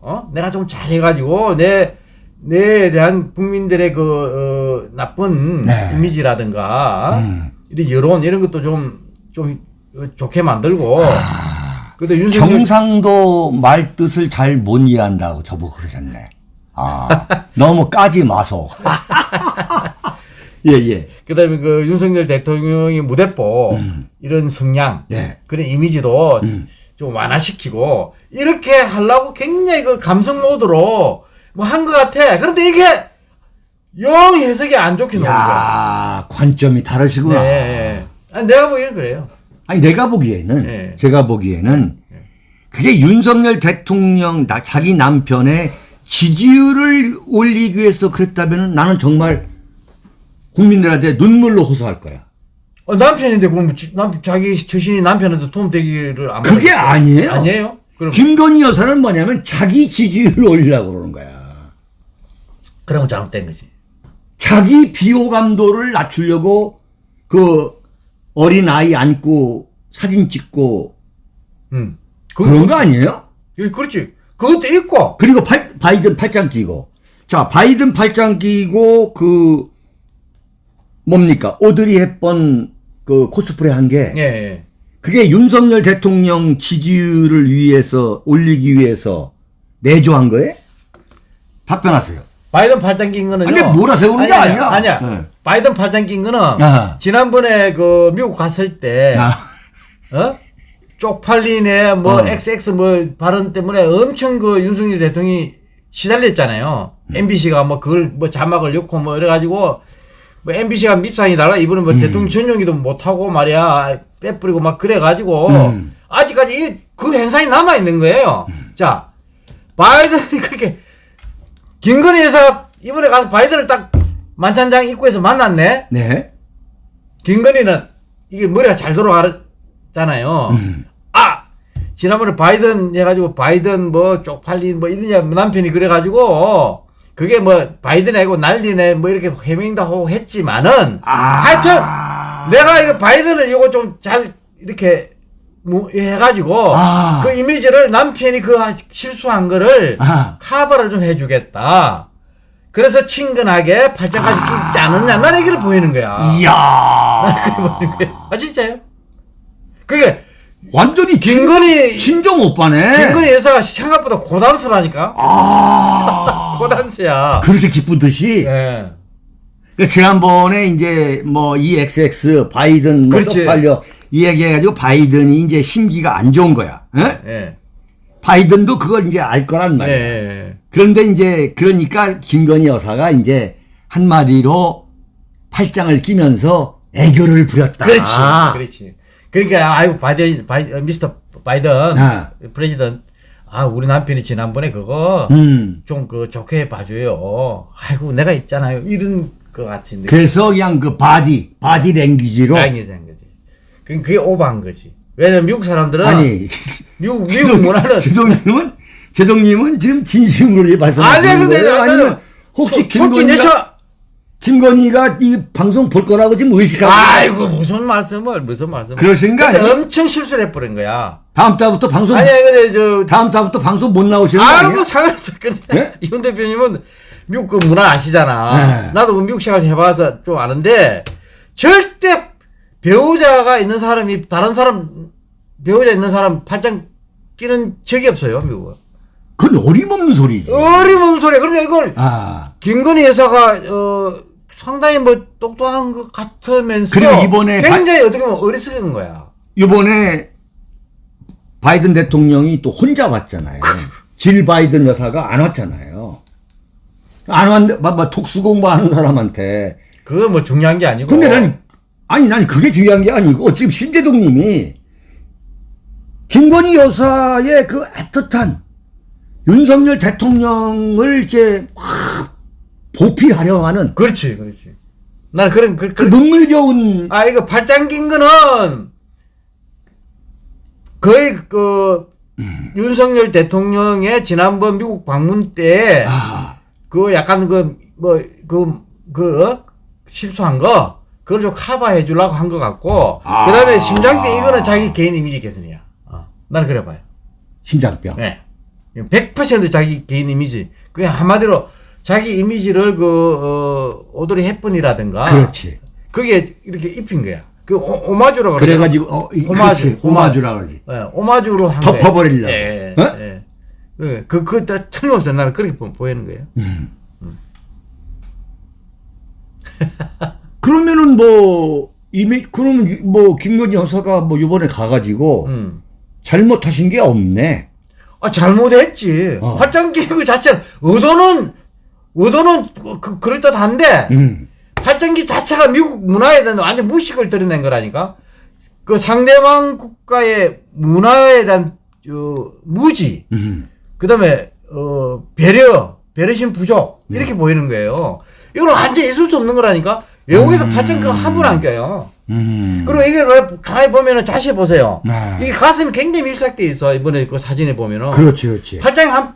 어? 내가 좀 잘해가지고, 내, 내에 대한 국민들의 그, 어, 나쁜 네. 이미지라든가, 음. 이런 여론, 이런 것도 좀, 좀 어, 좋게 만들고, 아. 근데 윤석열, 경상도 말 뜻을 잘 못 이해한다고 저보고 그러셨네. 아, 너무 까지 마소. 예, 예. 그 다음에 그 윤석열 대통령의 무대법, 이런 성향, 음. 예. 그런 이미지도 음. 좀 완화시키고, 이렇게 하려고 굉장히 그 감성 모드로 뭐 한 것 같아. 그런데 이게 영 해석이 안 좋게 나오는 거야. 야 관점이 다르시구나. 네. 아니, 내가 보기엔 그래요. 아니 내가 보기에는 네. 제가 보기에는 그게 윤석열 대통령 나, 자기 남편의 지지율을 올리기 위해서 그랬다면 나는 정말 국민들한테 눈물로 호소할 거야. 어, 남편인데 그럼 지- 남, 자기 자신이 남편한테 도움 되기를 안 그게? 아니에요. 아니에요? 그럼 김건희 여사는 뭐냐면 자기 지지율을 올리려고 그러는 거야. 그러면 잘못된 거지. 자기 비호감도를 낮추려고 그 어린 아이 안고 사진 찍고 응. 그런 거 아니에요? 예, 그렇지. 그것도 있고. 그리고 팔- 바이든 팔짱 끼고. 자, 바이든 팔짱 끼고 그 뭡니까? 오드리 헵번 그 코스프레 한게 예, 예. 그게 윤석열 대통령 지지율을 위해서 올리기 위해서 내조한 거예요? 답변하세요. 바이든 팔짱 낀 거는요. 아니, 몰아 세우는 게 아니야. 아니야. 네. 바이든 팔짱 낀 거는 아하. 지난번에 그 미국 갔을 때 아, 어? 쪽팔리네 뭐 어. XX 뭐 발언 때문에 엄청 그 윤석열 대통령이 시달렸잖아요. 음. MBC가 뭐 그걸 뭐 자막을 넣고 뭐 이래 가지고 뭐 MBC가 밉상이 달라 이번에 음. 뭐 대통령 전용기도 못하고 말이야 빼뿌리고 막 그래가지고 음. 아직까지 이, 그 행상이 남아 있는 거예요. 자 바이든이 그렇게 김건희 여사가 이번에 가서 바이든을 딱 만찬장 입구에서 만났네. 네. 김건희는 이게 머리가 잘 돌아가잖아요. 음. 아 지난번에 바이든 해가지고 바이든 뭐 쪽팔린 뭐 이러냐 남편이 그래가지고 그게 뭐 바이든 하고 난리네 뭐 이렇게 하고 했지만은 아. 하여튼 내가 이거 바이든을 이거 좀 잘 이렇게 뭐 해가지고 아. 그 이미지를 남편이 그 실수한 거를 아. 카바를 좀 해주겠다. 그래서 친근하게 팔짱까지 끼지 않았냐. 난 얘기를 보이는 거야. 이야. 아 진짜요? 그게 완전히 김건희 친, 정 오빠네. 김건희 여사가 생각보다 고단수라니까. 아. 고단수야. 그렇게 기쁜 듯이. 예. 그 지난번에 이제 뭐 이 XX 바이든 뭐 그렇지. 쪽팔려 이 얘기해가지고 바이든이 이제 심기가 안 좋은 거야. 예? 예. 바이든도 그걸 이제 알 거란 예. 말이야. 예. 그런데 이제 그러니까 김건희 여사가 이제 한마디로 팔짱을 끼면서 애교를 부렸다. 그렇지. 그렇지. 그러니까 아이고 바이든 바이 어, 미스터 바이든 아. President 아 우리 남편이 지난번에 그거 음. 좀그 좋게 봐줘요. 아이고 내가 있잖아요. 이런 거 같이 느낌. 그래서 그냥 그 바디, 바디 랭귀지로. 거지. 그 그게 오버한 거지. 왜냐면 미국 사람들은 아니, 미국 미국 문화는 제동님은, 제동님은 지금 진심으로 아니 말씀하시는 근데 거예요? 아니면 혹시 김건희가, 김건희가 이 방송 볼 거라고 지금 의식하고 아이고 무슨 말씀을 무슨 말씀 근데 아니에요? 엄청 실수를 해버린 거야 다음 달부터 방송 아니 근데 저 다음 달부터 방송 못 나오시는 아니에요? 상관없어 근데 네? 이훈 대표님은 미국 그 문화 아시잖아 네. 나도 그 미국 생활 해봐서 좀 아는데 절대 배우자가 있는 사람이 다른 사람 배우자 있는 사람 팔짱 끼는 적이 없어요 미국은 그건 어림없는 소리지. 어림없는 소리야 그러니까 이걸 아 김건희 여사가 어 상당히 뭐 똑똑한 것 같으면서 그리고 이번에 굉장히 어떻게 보면 어리석은 거야 이번에 바이든 대통령이 또 혼자 왔잖아요. 질 바이든 여사가 안 왔잖아요. 안 왔는데, 막, 막 독수 공부하는 사람한테. 그거 뭐 중요한 게 아니고. 근데 난, 아니, 난 그게 중요한 게 아니고, 지금 신대동 님이 김건희 여사의 그 애틋한 윤석열 대통령을 이렇게 확 보필하려 하는 그렇지, 그렇지. 난 그런 그, 그 그, 눈물겨운 아 이거 발장 낀 거는 거의 그 윤석열 대통령의 지난번 미국 방문 때 아, 그 약간 그뭐그그 실수한 거 그걸 좀 커버해 주려고 한 것 같고 아. 그다음에 심장병 이거는 자기 개인 이미지 개선이야. 어. 나는 그래 봐요. 심장병. 네. 100% 자기 개인 이미지. 그게 한마디로 자기 이미지를 그 어, 오드리 헵번이라든가 그렇지. 그게 이렇게 입힌 거야. 그 오, 오마주라고 그러죠. 그래가지고, 어, 이- 오마주. 오마주라 그러지. 예, 오마주로 한 덮어버리려고. 거예요. 예, 어? 예. 그, 그, 그, 다 틀림없어. 나는 그렇게 보- 보이는 거예요. 그러면은 뭐, 이미, 그러면 뭐, 김건희 여사가 뭐, 요번에 가가지고, 음. 잘못하신 게 없네. 아, 잘못했지. 어. 팔짱 끼고 자체는, 의도는, 의도는 그, 그, 그럴듯한데, 음. 팔짱기 자체가 미국 문화에 대한 완전 무식을 드러낸 거라니까. 그 상대방 국가의 문화에 대한 어, 무지, 음. 그다음에 어, 배려, 배려심 부족 이렇게 네. 보이는 거예요. 이건 완전 있을 수 없는 거라니까. 외국에서 팔짱기 함부로 안 껴요. 음. 그리고 이게 왜 가만히 보면은 자세히 보세요. 네. 이게 가슴이 굉장히 밀착돼 있어 이번에 그 사진에 보면은. 그렇지, 그렇지. 팔짱이 한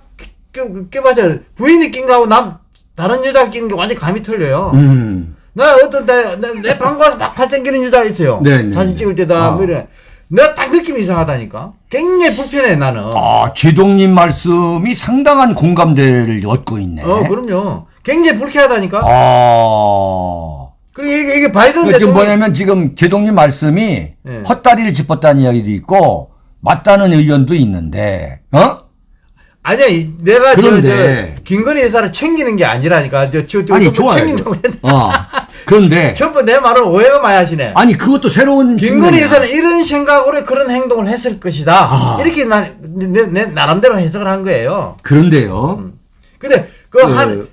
껴, 껴봐서 부인이 낀 거하고 남 다른 여자가 끼는 게 완전 히 감이 틀려요. 음. 나 어떤 내, 내, 내 방구 가서 막 팔짱 끼는 여자가 있어요. 네, 네, 사진 네. 찍을 때다 아. 뭐 이래. 내가 딱 느낌이 이상하다니까. 굉장히 불편해 나는. 아, 제동님 말씀이 상당한 공감대를 얻고 있네. 어 그럼요. 굉장히 불쾌하다니까. 아. 그리고 이게, 이게 바이든 그러니까 지금 뭐냐면 지금 제동님 말씀이 네. 헛다리를 짚었다는 이야기도 있고 맞다는 의견도 있는데 어? 아니야 이- 내가 그런데- 저 저 김건희 여사를 챙기는 게 아니라니까. 저 저 저, 아니 저 좋아요. 챙긴다고 했는데 어. 그런데 전부 내 말을 오해가 많이 하시네. 아니 그것도 새로운 김건희. 여사는 이런 생각으로 그런 행동을 했을 것이다. 아. 이렇게 난, 내, 내 나름대로 해석을 한 거예요. 그런데요. 근데 그, 그, 한,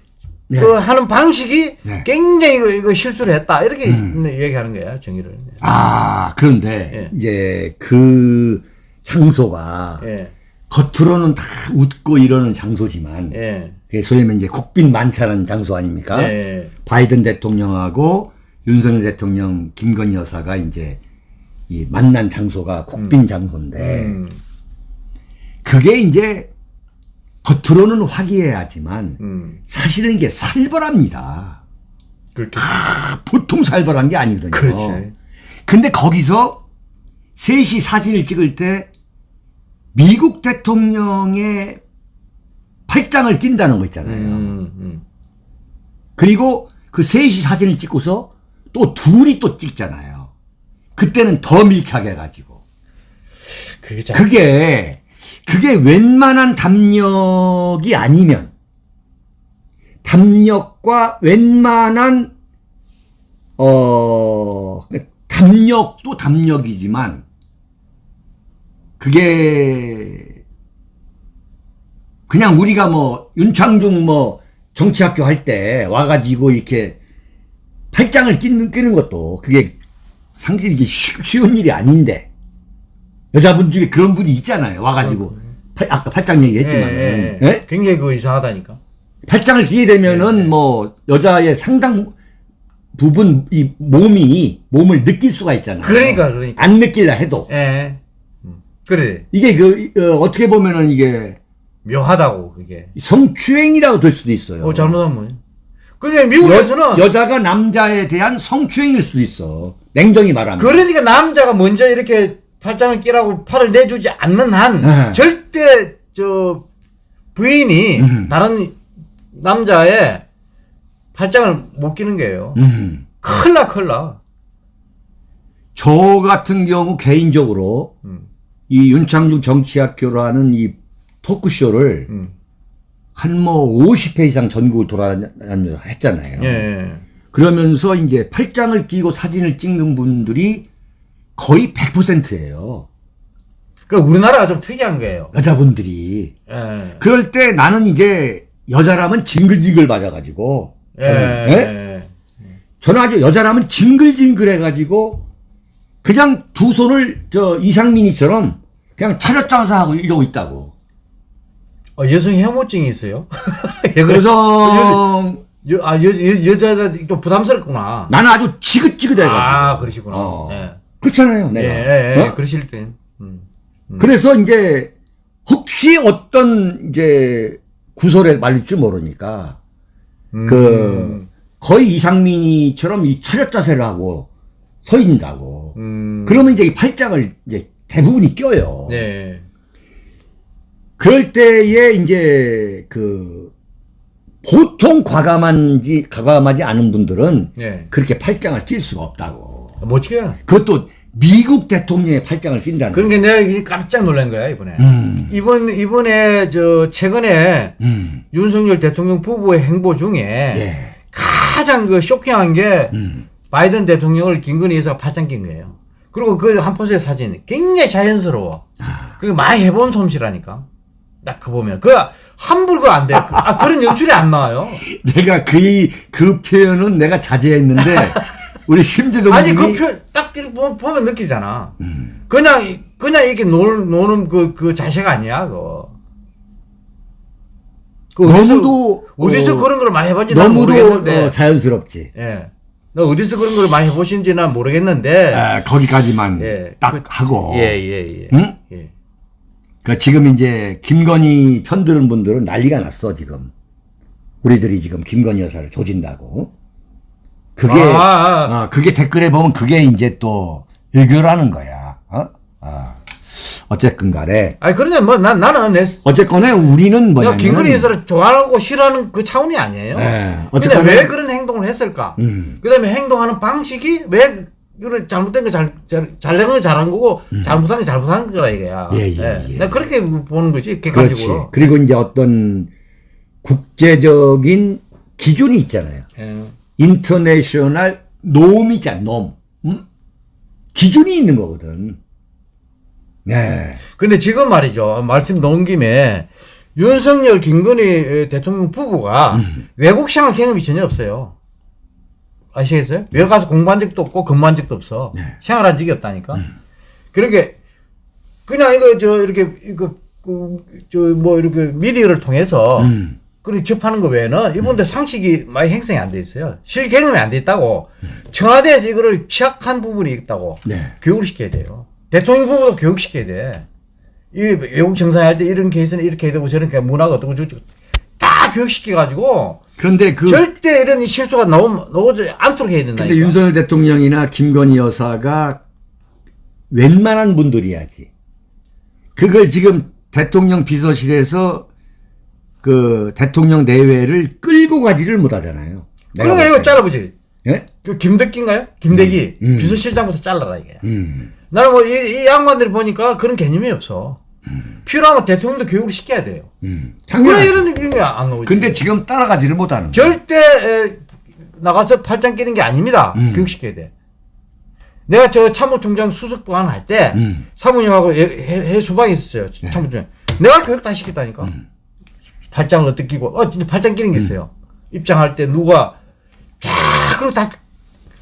네. 그 하는 방식이 네. 굉장히 이거, 이거 실수를 했다. 이렇게 음. 얘기하는 거예요, 정의를. 아 그런데 예. 이제 그 장소가 예, 겉으로는 다 웃고 이러는 장소지만 예, 그게 소위 말하면 이제 국빈 만찬하는 장소 아닙니까? 예, 바이든 대통령하고 윤석열 대통령, 김건희 여사가 이제 이 만난 장소가 국빈 장소인데 음, 그게 이제 겉으로는 화기애애하지만 음, 사실은 이게 살벌합니다. 그렇게. 아, 보통 살벌한 게 아니거든요. 그렇지. 근데 거기서 셋이 사진을 찍을 때 미국 대통령의 팔짱을 낀다는 거 있잖아요. 음, 음. 그리고 그 셋이 사진을 찍고서 또 둘이 또 찍잖아요. 그때는 더 밀착해 가지고. 그게 참. 그게, 그게 웬만한 담력이 아니면, 담력과 웬만한, 어, 담력도 담력이지만, 그게, 그냥 우리가 뭐, 윤창중 뭐, 정치학교 할 때 와가지고 이렇게 팔짱을 끼는, 끼는 것도 그게 이게 쉬- 쉬운 일이 아닌데, 여자분 중에 그런 분이 있잖아요. 와가지고. 팔- 아까 팔짱 예, 얘기했지만, 예, 은 예. 굉장히 그 이상하다니까. 팔짱을 끼게 되면은 뭐 여자의 상당 부분 이 몸이 몸을 느낄 수가 있잖아요. 그러니까, 그러니까. 안 느낄라 해도 예. 음. 그래. 이게 그 어, 떻게 보면은 이게 묘하다고, 그게. 성추행이라고 될 수도 있어요. 어, 잘못하면? 근데 미국에서는 여, 자가 남자에 대한 성추행일 수도 있어. 냉정히 말하면. 그러니까 남자가 먼저 이렇게 팔짱을 끼라고 팔을 내주지 않는 한 네. 절대 저 부인이 음. 다른 남자의 팔짱을 못 끼는 거예요. 음. 큰일 나, 큰일 나. 저 같은 경우 개인적으로 음. 이 윤창중 정치학교라는 이 토크쇼를 음. 한뭐 50회 이상 전국을 돌아다니면서 했잖아요. 예. 그러면서 이제 팔짱을 끼고 사진을 찍는 분들이 거의 100%예요. 그러니까 우리나라가 좀 특이한 거예요. 여자분들이 예. 그럴 때 나는 이제 여자라면 징글징글 맞아가지고 예. 저는, 예? 저는 아주 여자라면 징글징글해가지고 그냥 두 손을 저 이상민이처럼 그냥 차렷장사 하고 이러고 있다고. 어, 여성 혐오증이 있어요. 예, 그래서 여, 아, 여, 여, 여자들 또 부담스럽구나. 나는 아주 지긋지긋해가지고. 아, 그러시구나. 어. 예. 그렇잖아요, 예, 내가. 예, 예. 어? 그러실 땐. 음. 그래서 이제 혹시 어떤 이제 구설에 말릴 줄 모르니까 음. 그 거의 이상민이처럼 이 차렷 자세를 하고 서 있는다고. 음. 그러면 이제 이 팔짱을 이제 대부분이 껴요. 네. 그럴 때에 이제 그 보통 과감한지 과감하지 않은 분들은 네. 그렇게 팔짱을 낄 수가 없다고. 멋지게. 그것도 미국 대통령의 팔짱을 낀다는 거예요. 그러니까 내가 이게 깜짝 놀란 거야, 이번에. 음. 이번, 이번에 저, 최근에 음. 윤석열 대통령 부부의 행보 중에 예. 가장 그 쇼킹한 게 음. 바이든 대통령을 김건희 여사가 팔짱 낀 거예요. 그리고 그 한 포즈의 사진 굉장히 자연스러워. 아. 그리고 많이 해본 솜씨라니까. 딱 그 보면 그 함부로 안 돼. 그- 아 그런 연출이 안 나와요. 내가 그, 이- 그 표현은 내가 자제했는데, 우리 심재동 아니 그표딱 이렇게 보- 보면 느끼잖아. 그냥 이- 그냥 이렇게 노는, 노는 그, 그 자세가 아니야 그거. 그 너무도, 어디서 어, 그런 걸 많이 해본지 난 너무도 모르겠는데. 어, 자연스럽지. 예. 너 어디서 그런 걸 많이 해보신지 난 모르겠는데. 아, 거기까지만 예. 딱 그- 하고. 예, 예, 예. 응? 예. 그 지금 이제 김건희 편드는 분들은 난리가 났어 지금. 우리들이 지금 김건희 여사를 조진다고. 그게 아, 아. 어, 그게 댓글에 보면 그게 이제 또 일교라는 거야. 어? 아. 어쨌건 간에 아니, 그런데 뭐, 난, 나는 내, 어쨌거나 우리는 내가 뭐냐면 김건희 여사를 좋아하고 싫어하는 그 차원이 아니에요. 네. 어쨌거나- 왜 그런 행동을 했을까? 음. 그 다음에 행동하는 방식이 왜, 이런 잘못된 거 잘, 잘, 잘된 거 잘한 거고, 잘못한 거 잘못한 거라 이거야. 음. 예, 예, 예. 내가 그렇게 보는 거지, 그렇지. 객관적으로. 그리고 이제 어떤 국제적인 기준이 있잖아요. 예. 인터내셔널 놈이자 놈. 음? 기준이 있는 거거든. 네. 근데 지금 말이죠. 말씀 놓은 김에 윤석열, 김건희 대통령 부부가 음. 외국 생활 경험이 전혀 없어요. 아시겠어요? 외국 가서 공부한 적도 없고 근무한 적도 없어. 네. 생활한 적이 없다니까. 음. 그러니까 그냥 이거 저 이렇게 이거 저뭐 이렇게 미디어를 통해서 음. 그리고 접하는 거 외에는 이분들 상식이 많이 형성이 안 돼 있어요. 실 경험이 안 돼 있다고. 청와대에서 이거를 취약한 부분이 있다고. 네. 교육을 시켜야 돼요. 대통령 부부도 교육시켜야 돼. 이 외국 정상할 때 이런 케이스는 이렇게 해야 되고 저렇게 문화가 어떻고 저렇고 다 교육시켜가지고 그런데 그 절대 이런 실수가 나오면 나오지 않도록 해야 된다. 근데 윤석열 대통령이나 김건희 여사가 웬만한 분들이야지. 그걸 지금 대통령 비서실에서 그 대통령 내외를 끌고 가지를 못하잖아요. 그러니까 볼 이거 때. 잘라보지. 예? 그 김덕기인가요? 김대기 음. 비서실장부터 잘라라 이게. 음. 나는 뭐 이 이 양반들이 보니까 그런 개념이 없어. 필요하면 대통령도 교육을 시켜야 돼요. 음. 그래 당연하죠. 이런 느낌이 안 나오지. 근데 지금 따라가지를 못하는. 절대 에, 나가서 팔짱 끼는 게 아닙니다. 음. 교육시켜야 돼. 내가 저 참모총장 수석부관 할때 음. 사모님하고 해, 해, 해 수방에 있었어요. 참모총장. 내가 교육 다 시켰다니까. 음. 팔짱을 어떻게 끼고 어 진짜 팔짱 끼는 게 있어요. 입장할 때 누가 자 그리고 다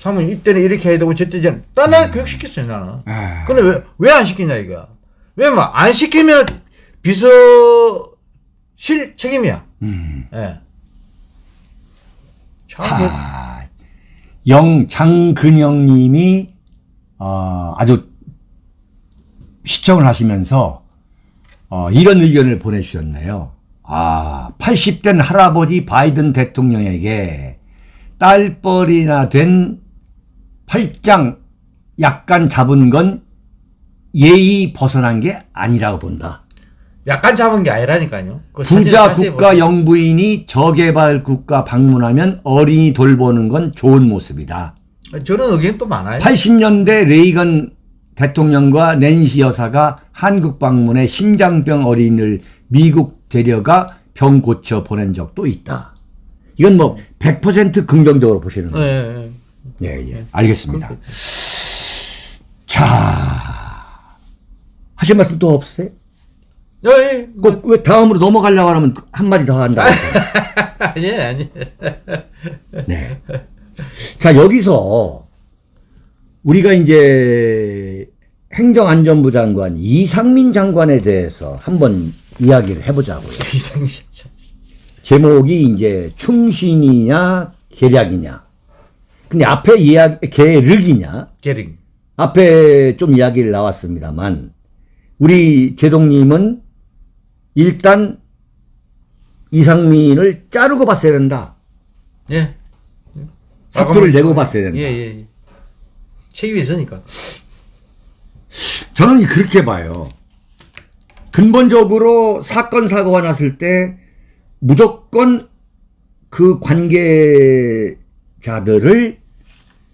사모님 이때는 이렇게 해야 되고 저때 전 나는 교육 시켰어요 나는. 음. 아. 근데 왜 왜 안 시키냐 이거. 왜냐면 안 시키면 비서실 책임이야. 음. 예. 참 아, 영 장근영 님이 어, 아주 시청을 하시면서 어, 이런 의견을 보내주셨네요. 아, 80된 할아버지 바이든 대통령에게 딸뻘이나 된 팔짱 약간 잡은 건 예의 벗어난 게 아니라고 본다. 약간 잡은 게 아니라니까요. 그 부자 국가. 영부인이 저개발 국가 방문하면 어린이 돌보는 건 좋은 모습이다. 저런 의견 또 많아요. 80년대 레이건 대통령과 낸시 여사가 한국 방문해 심장병 어린이를 미국 데려가 병 고쳐 보낸 적도 있다. 이건 뭐 100% 긍정적으로 보시는 거예요. 예, 예. 예, 예. 알겠습니다. 자. 하실 말씀 또 없으세요? 예, 예. 뭐, 꼭왜 다음으로 넘어가려고 하면 한마디 더 한다. 아니, 아니. 네. 자, 여기서 우리가 이제 행정안전부 장관 이상민 장관에 대해서 한번 이야기를 해보자고요. 이상민 참. 제목이 이제 충신이냐 계략이냐. 근데 앞에 이야기 계륵이냐. 게링. 앞에 좀 이야기를 나왔습니다만 우리 제동님은 일단 이상민을 자르고 봤어야 된다. 예. 사표를 내고 봤어야 된다. 예, 예. 예. 책임이 있으니까. 저는 그렇게 봐요. 근본적으로 사건 사고가 났을 때 무조건 그 관계 자들을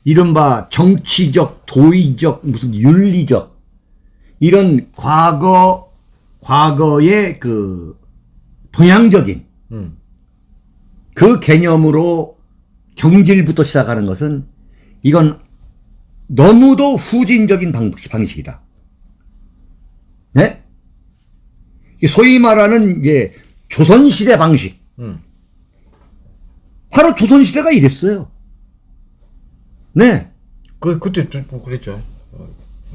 이른바 정치적, 도의적, 무슨 윤리적 이런 과거 과거의 그 동양적인 음. 그 개념으로 경질부터 시작하는 것은 이건 너무도 후진적인 방, 방식이다. 네? 이 소위 말하는 이제 조선시대 방식. 음. 바로 조선시대가 이랬어요. 네. 그, 그때 또 그랬죠.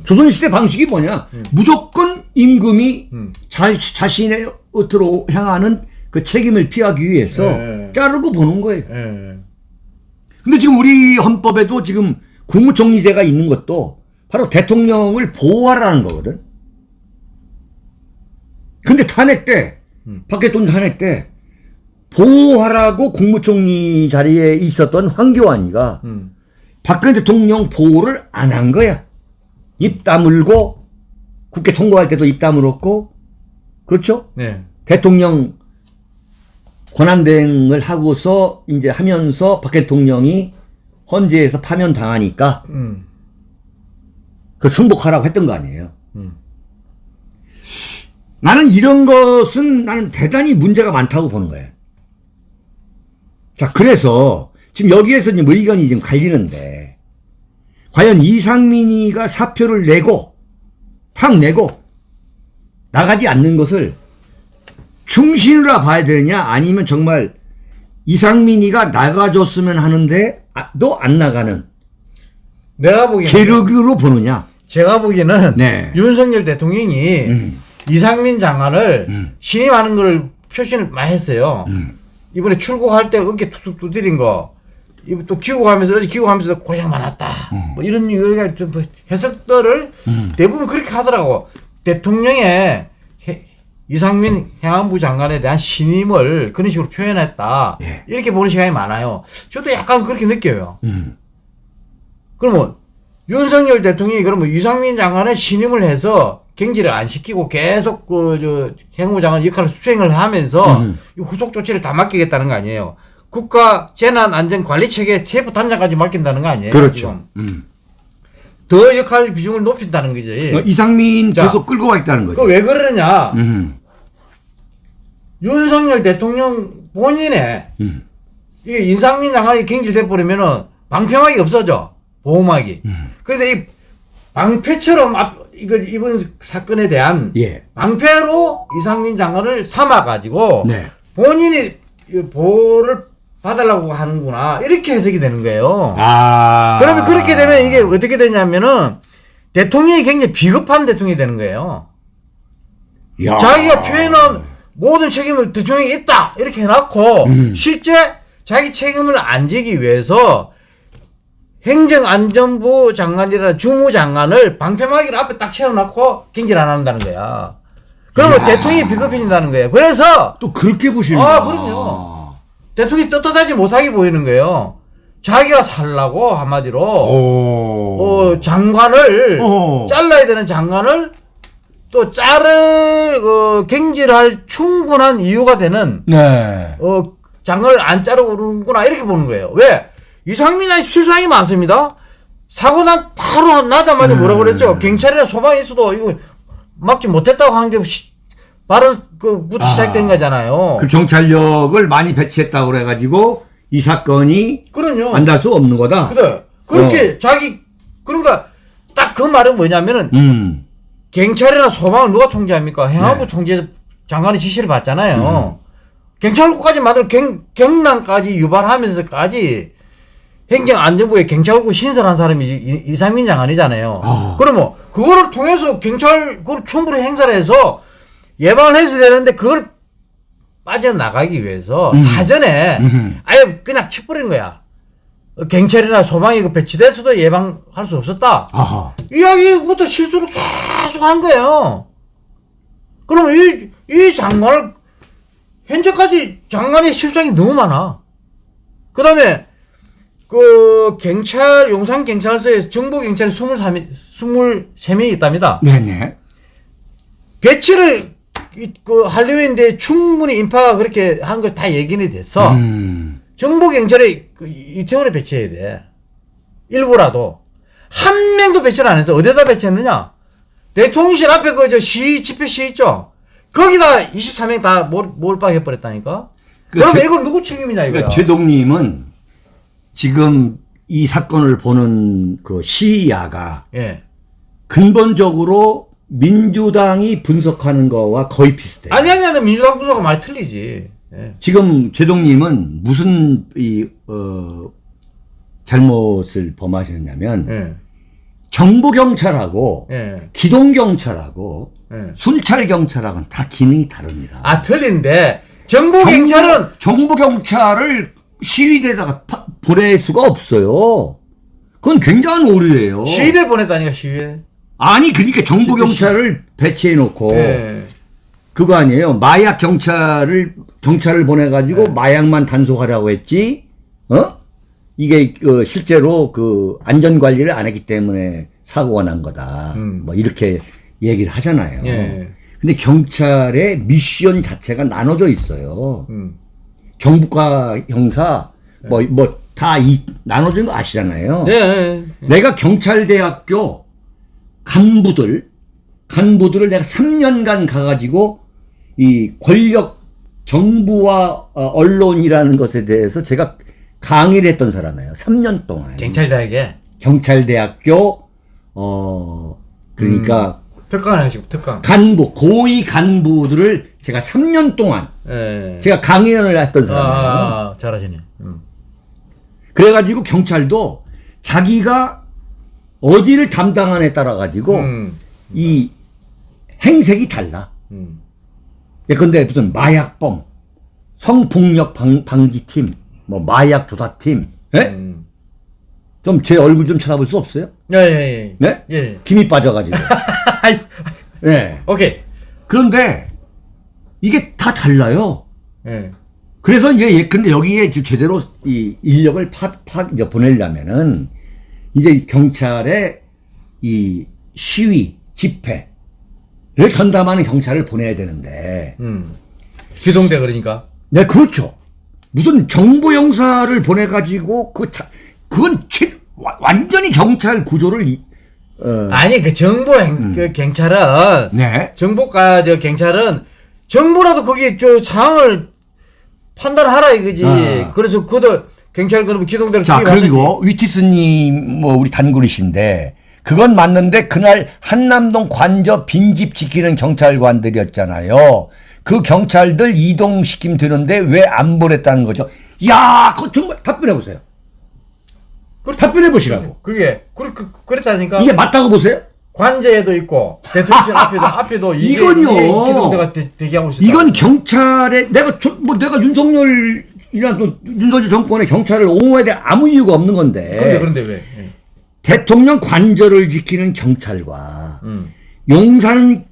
조선 시대 방식이 뭐냐? 무조건 임금이 음. 자, 자신의 으로 향하는 그 책임을 피하기 위해서 예. 자르고 보는 거예요. 예. 근데 지금 우리 헌법에도 지금 국무총리제가 있는 것도 바로 대통령을 보호하라는 거거든. 근데 탄핵 때, 박해돈 탄핵 때, 보호하라고 국무총리 자리에 있었던 황교안이가 음. 박근혜 대통령 보호를 안 한 거야. 입 다물고, 국회 통과할 때도 입 다물었고, 그렇죠? 네. 대통령 권한대행을 하고서 이제 하면서 박 대통령이 헌재에서 파면 당하니까 음. 그 승복하라고 했던 거 아니에요. 음. 나는 이런 것은 나는 대단히 문제가 많다고 보는 거예요. 자, 그래서 지금 여기에서 이제 뭐 의견이 지금 갈리는데 과연 이상민이가 사표를 내고 탁 내고 나가지 않는 것을 충신으로 봐야 되느냐 아니면 정말 이상민이가 나가줬으면 하는데 아, 너안 나가는 내가 보기에는 계륵으로 보느냐 제가 보기에는 네. 윤석열 대통령이 음. 이상민 장관을 신임하는 걸 표시를 많이 했어요. 음. 이번에 출국할 때 어깨 툭툭 두드린 거, 또 귀국하면서 어제 귀국하면서 고생 많았다. 음. 뭐 이런 여러 좀 해석들을 대부분 그렇게 하더라고. 대통령의 해- 이상민 행안부 장관에 대한 신임을 그런 식으로 표현했다. 예. 이렇게 보는 시간이 많아요. 저도 약간 그렇게 느껴요. 음. 그러면 윤석열 대통령이 그러면 이상민 장관의 신임을 해서 경질을 안 시키고 계속 그저 행안부 장관 역할을 수행을 하면서 음. 이 후속 조치를 다 맡기겠다는 거 아니에요. 국가 재난 안전 관리 체계 TF 단장까지 맡긴다는 거 아니에요. 그렇죠. 음. 더 역할 비중을 높인다는 거지. 어, 이상민 자, 계속 끌고 가겠다는 거죠. 그왜 그러느냐? 음. 윤석열 대통령 본인의 음. 이게 인상민 장관이 경질돼 버리면은 방패막이 없어져 보호막이. 음. 그래서 이 방패처럼 앞 이거 이번 사건에 대한 예. 방패로 이상민 장관을 삼아 가지고 네. 본인이 이 보호를 받으려고 하는구나 이렇게 해석이 되는 거예요. 아. 그러면 그렇게 되면 이게 어떻게 되냐면은 대통령이 굉장히 비겁한 대통령이 되는 거예요. 야. 자기가 표현한 모든 책임을 대통령이 있다 이렇게 해놓고 음. 실제 자기 책임을 안 지기 위해서 행정안전부 장관이라는 주무장관을 방패막이를 앞에 딱 채워놓고 경질 안 한다는 거야. 그러면 대통령이 비겁해진다는 거예요. 그래서 또 그렇게 보시는 아, 그럼요. 대통령이 떳떳하지 못하게 보이는 거예요. 자기가 살라고 한마디로 오. 어, 장관을 어. 잘라야 되는 장관을 또 자를 어, 경질할 충분한 이유가 되는 네. 어, 장관을 안 자르고 그러는구나 이렇게 보는 거예요. 왜? 이상민이 실수량이 많습니다. 사고 난 바로 나자마자 뭐라 그랬죠? 경찰이나 소방에 있어도 이거 막지 못했다고 하는 게 시- 바로 그부터 아. 시작된 거잖아요. 그 경찰력을 많이 배치했다고 그래가지고 이 사건이 그럼요. 안달 수 없는 거다. 그래. 그렇게 자기 그러니까 딱 그 말은 뭐냐면은 음. 경찰이나 소방을 누가 통제합니까? 행안부 네. 통제 장관의 지시를 받잖아요. 경찰국까지 만들 경, 경남까지 유발하면서까지 행정안전부에 경찰국 신설한 사람이 이- 이상민 장관이잖아요. 아. 그러면 그거를 통해서 경찰 그걸 충분히 행사를 해서 예방을 해서 되는데 그걸 빠져나가기 위해서 사전에 아예 그냥 쳐버린 거야. 어, 경찰이나 소방이 그 배치돼서도 예방할 수 없었다. 아하. 이야기부터 실수를 계속 한 거예요. 그러면 이, 이 장관을, 현재까지 장관의 실상이 너무 많아. 그 다음에, 그, 경찰, 용산경찰서에 정보경찰이 23, 23명이 있답니다. 네네. 배치를, 이- 그, 하려고 했는데 충분히 인파가 그렇게 한 걸다 얘기는 됐어. 음. 정보 경찰에 그 이태원에 배치해야 돼. 일부라도. 한 명도 배치를 안 해서 어디다 배치했느냐? 대통령실 앞에 그 저 시, 집회 시 있죠? 거기다 24명 다 몰, 몰빵해 버렸다니까? 그 그러면 제- 이건 누구 책임이냐, 이거야? 그러니까 제동님은 지금 이 사건을 보는 그 시야가 예. 근본적으로 민주당이 분석하는 거와 거의 비슷해요. 아니, 아니, 아니, 민주당 분석은 많이 틀리지. 예. 지금 제동님은 무슨 이, 어, 잘못을 범하셨냐면 예. 정보 경찰하고 예. 기동 경찰하고 예. 순찰 경찰하고는 다 기능이 다릅니다. 아, 틀린데, 정보 경찰은 정보, 경찰을 시위대에다가 파- 보낼 수가 없어요. 그건 굉장한 오류예요. 시위대 보냈다니까, 시위대. 아니 그러니까 정보 경찰을 배치해 놓고 예. 그거 아니에요. 마약 경찰을 경찰을 보내 네. 가지고 마약만 단속하라고 했지. 어? 이게 그 실제로 그 안전 관리를 안 했기 때문에 사고가 난 거다. 뭐 이렇게 얘기를 하잖아요. 음. 예. 근데 경찰의 미션 자체가 나눠져 있어요. 음. 정부과 형사 뭐 뭐다 나눠진 거 아시잖아요. 예, 예. 내가 경찰대학교 간부들 간부들을 내가 3년간 가가지고 이 권력 정부와 어, 언론이라는 것에 대해서 제가 강의를 했던 사람이에요. 3년 동안 경찰대학에 경찰대학교 어 그러니까 특강을 하시고, 특강. 간부 고위 간부들을 제가 3년 동안 예. 제가 강의를 했던 아, 사람이에요. 아, 아, 잘하시네. 음. 그래가지고 경찰도 자기가 어디를 담당하느냐에 따라 가지고 음. 이 행색이 달라. 음. 예컨대 무슨 마약범, 성폭력 방, 방지팀, 뭐 마약 조사팀, 예? 음. 좀제 얼굴 좀 쳐다볼 수 없어요? 예, 예, 예. 네? 예. 김이 빠져가지고. 네. 오케이. 그런데 이게 다 달라요. 예. 그래서 이제 예컨대 여기에 지금 제대로 이 인력을 파, 파 이제 보내려면은 이제 경찰의 이 시위 집회를 전담하는 경찰을 보내야 되는데 음. 기동대 그러니까. 네 그렇죠 무슨 정보 형사를 보내 가지고 그 자, 그건 최, 와- 완전히 경찰 구조를 이- 어, 아니, 그 정보 행, 그 경찰은, 네 정보과 저 경찰은 정보라도 거기 저 상황을 판단하라 이거지. 아. 그래서 그도 경찰 그러면 기동대를 자. 그리고 위티스님 뭐 우리 단골이신데 그건 맞는데 그날 한남동 관저 빈집 지키는 경찰관들이었잖아요. 그 경찰들 이동시키면 되는데 왜 안 보냈다는 거죠? 야, 그거 정말 답변해 보세요. 그렇- 답변해 보시라고. 그게 그, 그, 그랬다니까. 이게 맞다고 보세요? 관제에도 있고 대통령 앞에도 앞에도 이게, 이건요. 이게 기동대가 대, 대기하고 있어. 이건 경찰의 내가 저- 뭐 내가 윤석열 또 윤석열 정권의 경찰을 옹호해야 될 아무 이유가 없는 건데. 그런데 그런데 왜? 예. 대통령 관저를 지키는 경찰과 음. 용산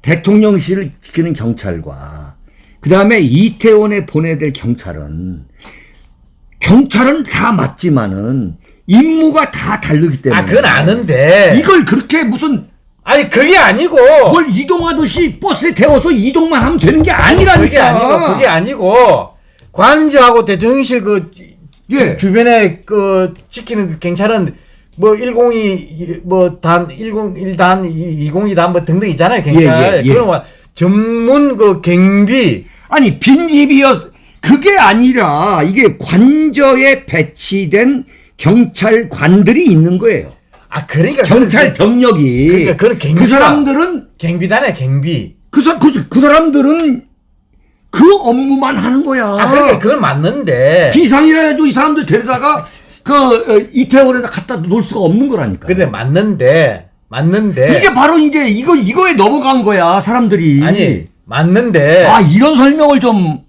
대통령실을 지키는 경찰과 그 다음에 이태원에 보내야 될 경찰은 경찰은 다 맞지만은 임무가 다 다르기 때문에 아 그건 아는데. 이걸 그렇게 무슨 아니 그게 아니고. 뭘 이동하듯이 버스에 태워서 이동만 하면 되는 게 그게 아니라니까 아니고 그게 아니고 관저하고 대통령실 그 예. 주변에 그 지키는 그 경찰은 뭐 102, 뭐 단 101단, 202단 뭐 등등 있잖아요 경찰. 예, 예, 예. 그런 거 전문 그 경비 아니 빈집이었 그게 아니라 이게 관저에 배치된 경찰관들이 있는 거예요. 아 그러니까 경찰 병력이 그러니까 그런 그 사람들은 경비단에 경비. 그, 사, 그, 그 사람들은 그 업무만 하는 거야. 아 그러니까 그건 맞는데. 비상이라 해도 이 사람들 데려다가 그 어, 이태원에다 갖다 놓을 수가 없는 거라니까. 근데 맞는데 맞는데 이게 바로 이제 이거 이거에 넘어간 거야 사람들이. 아니 맞는데 아 이런 설명을 좀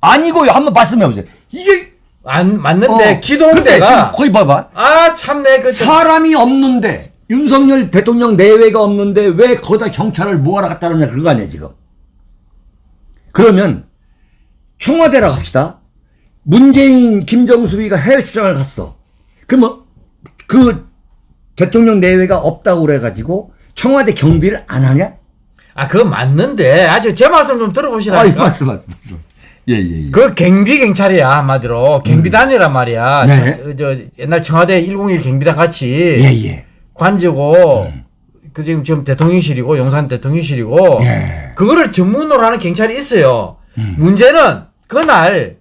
아니고요. 한번 말씀해 보세요. 이게 안 맞는데 어, 기동대가 거기 봐봐. 아 참내 그 참- 사람이 없는데 윤석열 대통령 내외가 없는데 왜 거기다 경찰을 뭐하러 갖다 놓냐 그거 아니야 지금. 그러면 청와대라고 합시다. 문재인, 김정수비가 해외 출장을 갔어. 그러면 그 대통령 내외가 없다고 그래가지고 청와대 경비를 안 하냐? 아 그거 맞는데 아주 제 말씀 좀 아, 이 들어보시라니까. 말씀, 말씀, 말씀. 예, 예, 예. 그 경비 경찰이야 한마디로 경비단이란 말이야. 네. 저, 저 옛날 청와대 101 경비단 같이 예, 예. 관저고 그 지금 지금 대통령실이고 용산 대통령실이고 예. 그거를 전문으로 하는 경찰이 있어요. 음. 문제는 그날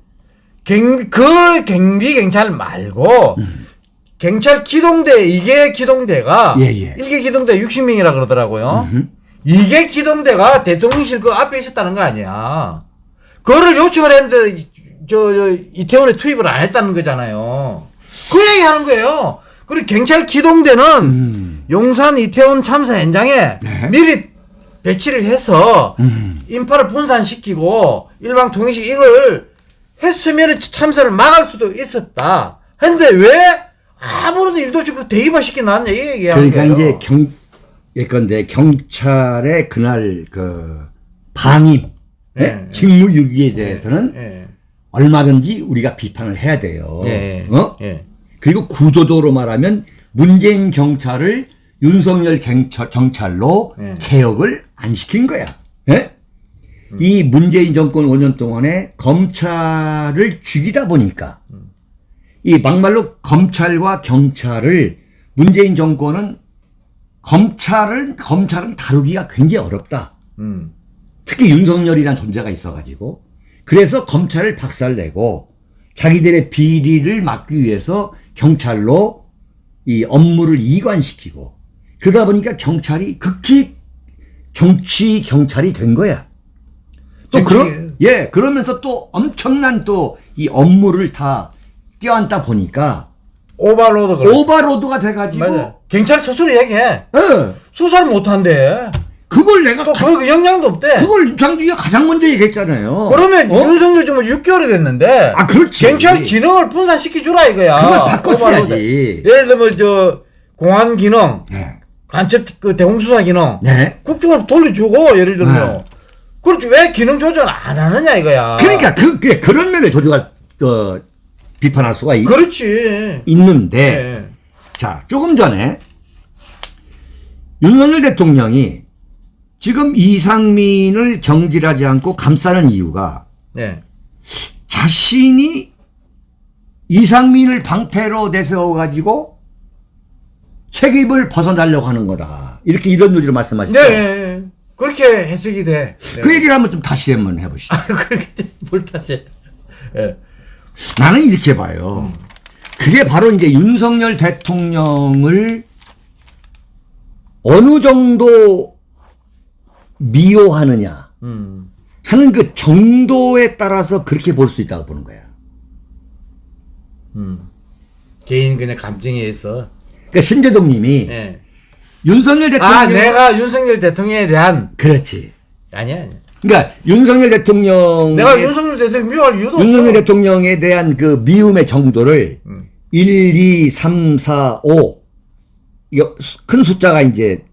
경, 그 경비 경찰 말고 경찰 기동대 이게 기동대가 음. 예, 예. 일개 기동대 60명이라 그러더라고요. 이게 기동대가 대통령실 그 앞에 있었다는 거 아니야. 그거를 요청을 했는데 저, 저 이태원에 투입을 안 했다는 거잖아요. 그 얘기 하는 거예요. 그리고 경찰 기동대는 용산 이태원 참사 현장에 음. 네. 미리 배치를 해서 음. 인파를 분산시키고 일방 통행식 이걸 했으면 참사를 막을 수도 있었다. 근데 왜 아무런 일도 없이 그 놨냐 이 얘기하는 그러니까 거예요. 이제 경 예컨대 경찰의 그날 그 방임, 예? 예. 직무유기에 대해서는 예. 얼마든지 우리가 비판을 해야 돼요. 예. 어? 예. 그리고 구조적으로 말하면 문재인 경찰을 윤석열 경찰, 경찰로 예. 개혁을 안 시킨 거야. 예? 이 문재인 정권 5년 동안에 검찰을 죽이다 보니까 이 막말로 검찰과 경찰을 문재인 정권은 검찰을 검찰은 다루기가 굉장히 어렵다. 음. 특히 윤석열이라는 존재가 있어가지고 그래서 검찰을 박살내고 자기들의 비리를 막기 위해서 경찰로 이 업무를 이관시키고 그러다 보니까 경찰이 극히 정치 경찰이 된 거야. 또 그러 예 그러면서 또 엄청난 또 이 업무를 다 떠안다 보니까 overload 그래. overload가 돼가지고 맞아. 경찰 스스로 얘기해. 예 수사를 못한대. 그걸 내가 또 가- 그 역량도 없대. 그걸 유창주기가 가장 먼저 얘기했잖아요. 그러면 어? 윤석열 정부 6개월이 됐는데. 아, 그렇지. 경찰 기능을 분산시켜 주라 이거야. 그걸 바꿨어야지. 예를 들면 저 공안 기능, 네. 간첩 그 대공수사 기능, 네. 국정원 돌려주고 예를 들면. 네. 그렇지 왜 기능 조절 안 하느냐 이거야. 그러니까 그, 그 그런 면에 조주가 어, 비판할 수가 있, 그렇지. 있는데 예. 자 조금 전에 윤석열 대통령이 지금 이상민을 경질하지 않고 감싸는 이유가 네. 자신이 이상민을 방패로 내세워 가지고 책임을 벗어나려고 하는 거다 이렇게 이런 요지로 말씀하시죠. 네. 네. 그렇게 해석이 돼. 네. 그 얘기를 한번 좀 다시 한번 해보시죠. 그렇게 뭘 다시. 예. 나는 이렇게 봐요. 그게 바로 이제 윤석열 대통령을 어느 정도 미워하느냐 음. 하는 그 정도에 따라서 그렇게 볼 수 있다고 보는 거야. 개인 그냥 감정에 의해서. 그러니까 신재동 님이 예. 윤석열 대통령 아, 내가 윤석열 대통령에 대한 그렇지. 아니야. 아니야. 그러니까 윤석열 대통령 내가 윤석열 대통령 미워할 이유도 음. 윤석열 없어. 대통령에 대한 그 미움의 정도를 음. 1, 2, 3, 4, 5 이거 수- 큰 숫자가 이제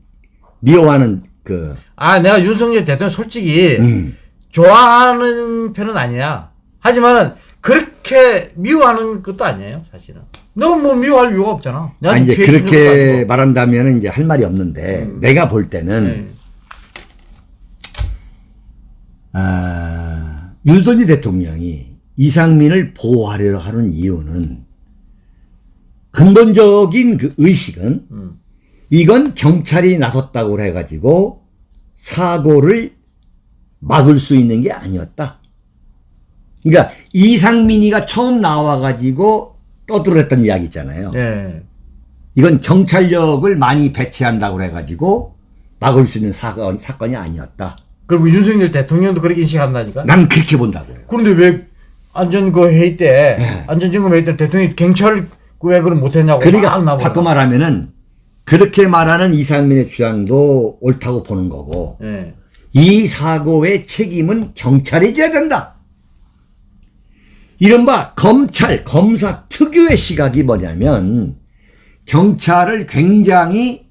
미워하는 그 아, 내가 윤석열 대통령 솔직히 음. 좋아하는 편은 아니야. 하지만은 그렇게 미워하는 것도 아니에요, 사실은. 너뭐 미워할 이유가 없잖아. 아 이제 그렇게. 말한다면 이제 할 말이 없는데 내가 볼 때는 네. 아, 윤석열 대통령이 이상민을 보호하려 하는 이유는 근본적인 그 의식은 이건 경찰이 나섰다고 해가지고 사고를 막을 수 있는 게 아니었다. 그러니까 이상민이가 처음 나와가지고 떠들었던 이야기 있잖아요. 예. 이건 경찰력을 많이 배치한다고 그래가지고 막을 수 있는 사건, 사건이 아니었다. 그리고 윤석열 대통령도 그렇게 인식한다니까. 난 그렇게 본다고요. 그런데 왜 안전 그 회의 때 네. 안전점검 회의 때 대통령이 경찰 왜 그걸 못했냐고 막 그러니까. 바꿔 말하면은 그렇게 말하는 이상민의 주장도 옳다고 보는 거고 예. 이 사고의 책임은 경찰이 져야 된다. 이른바 검찰, 검사 특유의 시각이 뭐냐면 경찰을 굉장히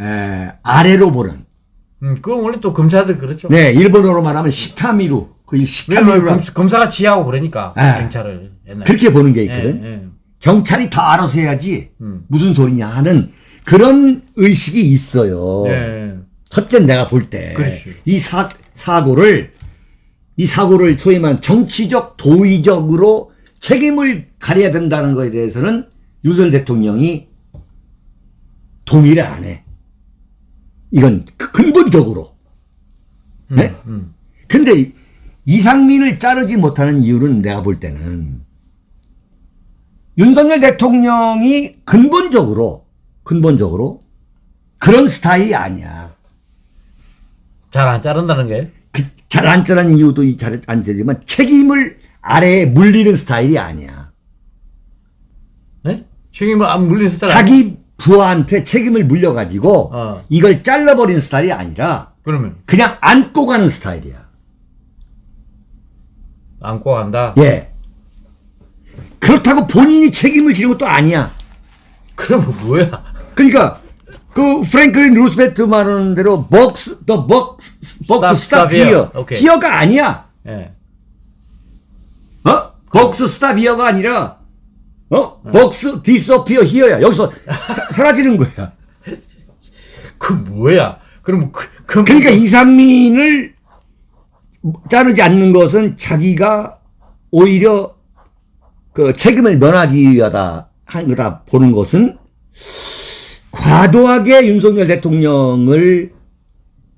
에, 아래로 보는 음, 그건 원래 또 검사들 그렇죠. 네 일본어로 말하면 시타미루 그 시타미루 검, 검사가 지하고 그러니까 예. 경찰을 옛날에. 그렇게 보는 게 예, 있거든. 예. 경찰이 다 알아서 해야지 음. 무슨 소리냐 하는 그런 의식이 있어요. 예. 첫째 내가 볼 때. 이 사, 사고를 이 사고를 소위 말하는 정치적 도의적으로 책임을 가려야 된다는 것에 대해서는 윤석열 대통령이 동의를 안 해. 이건 그- 근본적으로. 네? 음. 근데 이상민을 자르지 못하는 이유는 내가 볼 때는 윤석열 대통령이 근본적으로 근본적으로 그런 스타일이 아니야. 잘 안 자른다는 게. 그 잘안 자라는 이유도 잘안 자지만 책임을 아래에 물리는 스타일이 아니야. 네? 책임을 안 물린 스타일. 자기 부하한테 책임을 물려가지고 어. 이걸 잘라버리는 스타일이 아니라 그러면 그냥 안고 가는 스타일이야. 안고 간다. 예. 그렇다고 본인이 책임을 지는 것도 아니야. 그러면 뭐야? 그러니까 그 프랭클린 루스벨트 말하는 대로 box the box box Stop, stop stop here. here. 오케이. here가 아니야. 예. 어? box stop here가 아니라 어? box disappear here야. 여기서 사, 사라지는 거야. 그 뭐야? 그럼 그, 그 그러니까 이상민을 자르지 않는 것은 자기가 오히려 그 책임을 면하기 위하다 한 거다 보는 것은 과도하게 윤석열 대통령을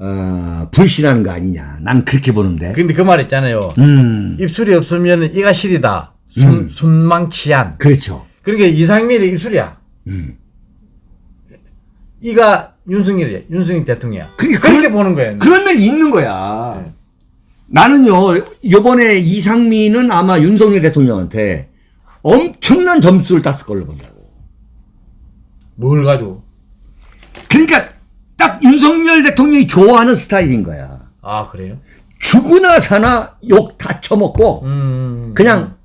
어, 불신하는 거 아니냐. 난 그렇게 보는데. 근데 그 말 있잖아요. 음, 입술이 없으면 이가 실이다. 손, 손망치한. 그렇죠. 그러니까 이상민의 입술이야. 음. 이가 윤석열이야. 윤석열 대통령이야. 그러니까 그렇게 그런- 보는 거예요. 그런 면이 있는 거야. 네. 나는요, 요번에 이상민은 아마 윤석열 대통령한테 엄청난 점수를 땄을 걸로 본다고. 뭘 가지고? 그러니까 딱 윤석열 대통령이 좋아하는 스타일인 거야. 아 그래요? 죽으나 사나 욕 다 처먹고 음. 그냥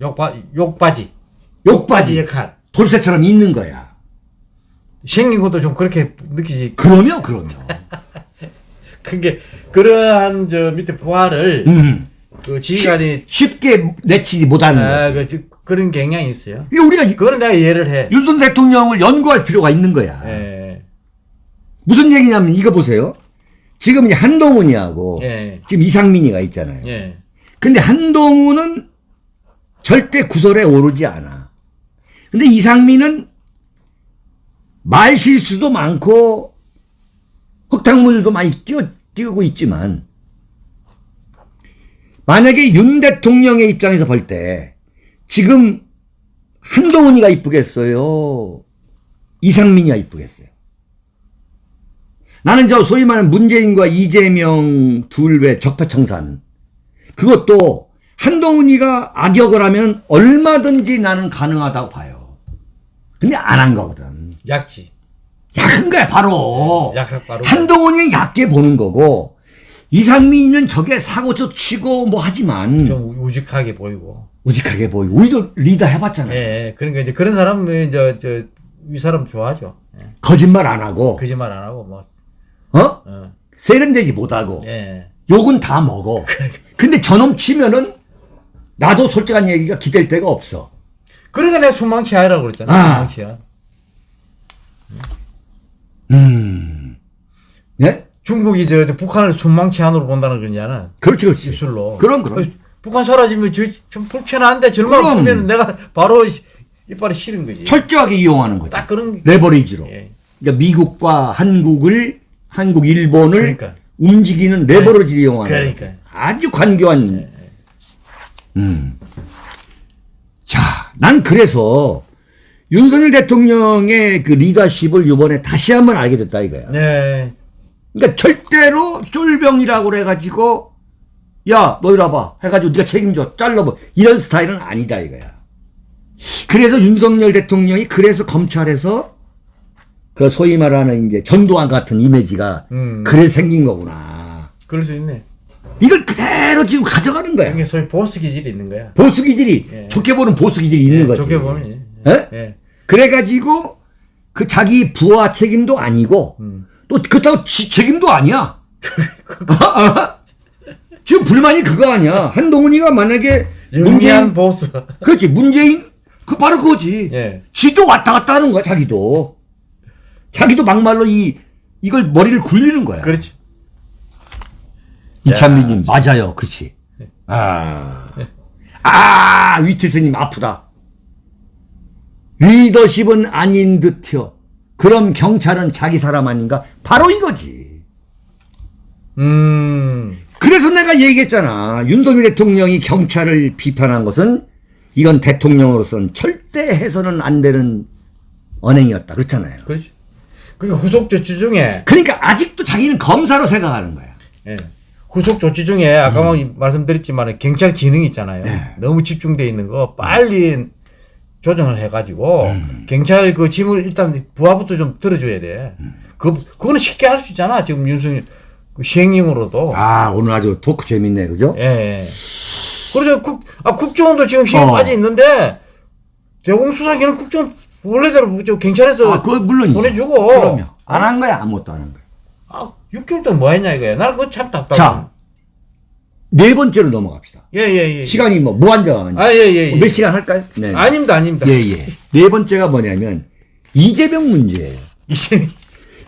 욕바 욕바지. 욕바지 역할. 돌쇠처럼 있는 거야. 생긴 것도 좀 그렇게 느끼지. 그러면 그러면. 그게 그러한 저 밑에 부하를 음. 그 지휘관이 쉽 게 내치지 못하는 아, 거지. 그, 저- 그런 경향이 있어요. 그러니까 우리가 그거는 내가 이해를 해. 윤석열 대통령을 연구할 필요가 있는 거야. 예. 무슨 얘기냐면 이거 보세요. 지금 이제 한동훈이하고 예. 지금 이상민이가 있잖아요. 예. 근데 한동훈은 절대 구설에 오르지 않아. 근데 이상민은 말 실수도 많고 흙탕물도 많이 끼어, 띄우고 있지만 만약에 윤 대통령의 입장에서 볼 때 지금 한동훈이가 이쁘겠어요? 이상민이가 이쁘겠어요? 나는 저 소위 말하는 문재인과 이재명 둘의 적폐청산 그것도 한동훈이가 악역을 하면 얼마든지 나는 가능하다고 봐요. 근데 안 한 거거든. 약지. 약한 거야, 바로. 약삭 바로. 한동훈이 얕게 보는 거고, 이상민은 저게 사고도 치고 뭐 하지만, 좀 우직하게 보이고. 우직하게 보이고, 우리도 리더 해봤잖아요. 예, 예. 그러니까 이제 그런 사람은 저, 저, 이 사람 좋아하죠. 예. 거짓말 안 하고, 거짓말 안 하고, 뭐, 어? 어. 세련되지 못하고, 예. 욕은 다 먹어. 근데 저놈 치면은, 나도 솔직한 얘기가 기댈 데가 없어. 그러니까 내가 순망치 하라고 그랬잖아. 아. 순망치야. 음. 예? 중국이 저, 저 북한을 순망치 안으로 본다는 거잖아. 그렇지, 그렇지. 입술로. 그럼, 그럼. 어, 북한 사라지면 저, 좀 불편한데 절망. 없으면 내가 바로 시- 이빨이 싫은 거지. 철저하게 이용하는 거죠. 딱 그런 게. 레버리지로. 예. 그러니까 미국과 한국을 한국 일본을 그러니까. 움직이는 레버리지를 이용하는 그러니까. 아주 관교한 음. 자, 난 그래서 윤석열 대통령의 그 리더십을 이번에 다시 한번 알게 됐다 이거야. 네. 그러니까 절대로 쫄병이라고 그래가지고 야 너 이리 와봐 해가지고 네가 책임져 잘라버 이런 스타일은 아니다 이거야. 그래서 윤석열 대통령이 그래서 검찰에서 그 소위 말하는 이제 전두환 같은 이미지가 음. 그래 생긴 거구나. 그럴 수 있네. 이걸 그대로 지금 가져가는 거야. 이게 소위 보스 기질이 있는 거야. 보수 기질이 예. 좋게 보는 보수 기질이 있는 예, 거지. 좋게 보면. 예. 예? 예. 그래가지고 그 자기 부하 책임도 아니고 음. 또 그렇다고 지 책임도 아니야. 지금 불만이 그거 아니야. 한동훈이가 만약에 문재인 보스. 그렇지 문재인 그 바로 그거지. 예. 지도 왔다 갔다 하는 거야 자기도. 자기도 막말로 이 이걸 머리를 굴리는 거야. 그렇지. 이찬민님 맞아요, 그렇지. 아, 아 위트스님 아프다. 리더십은 아닌 듯요. 그럼 경찰은 자기 사람 아닌가? 바로 이거지. 음. 그래서 내가 얘기했잖아. 윤석열 대통령이 경찰을 비판한 것은 이건 대통령으로서는 절대 해서는 안 되는 언행이었다. 그렇잖아요. 그렇지. 그리고 후속 조치 중에 그러니까 아직도 자기는 검사로 생각하는 거야. 예. 후속 조치 중에 아까 뭐 말씀드렸지만 경찰 기능이 있잖아요. 너무 집중돼 있는 거 빨리 조정을 해가지고 경찰 그 짐을 일단 부하부터 좀 들어줘야 돼. 그 그거는 쉽게 할 수 있잖아. 지금 윤석열 그 시행령으로도. 아, 오늘 아주 토크 재밌네. 그죠? 예. 예. 그래서 국, 아, 국정원도 지금 힘 어. 빠져 있는데 대공수사기는 국정 원래대로 저 경찰에서 아, 그거 물론이죠. 보내주고. 그럼요. 안 한 거야. 아무것도 안 한 거야. 아, 6개월 동안 뭐 했냐 이거야. 나는 그거 참 답답해. 자, 네 번째로 넘어갑시다. 예, 예, 예. 시간이 뭐 무한정. 아, 예, 예. 예. 몇 시간 할까요? 네. 아닙니다, 아닙니다. 예, 예. 네 번째가 뭐냐면 이재명 문제예요. 이제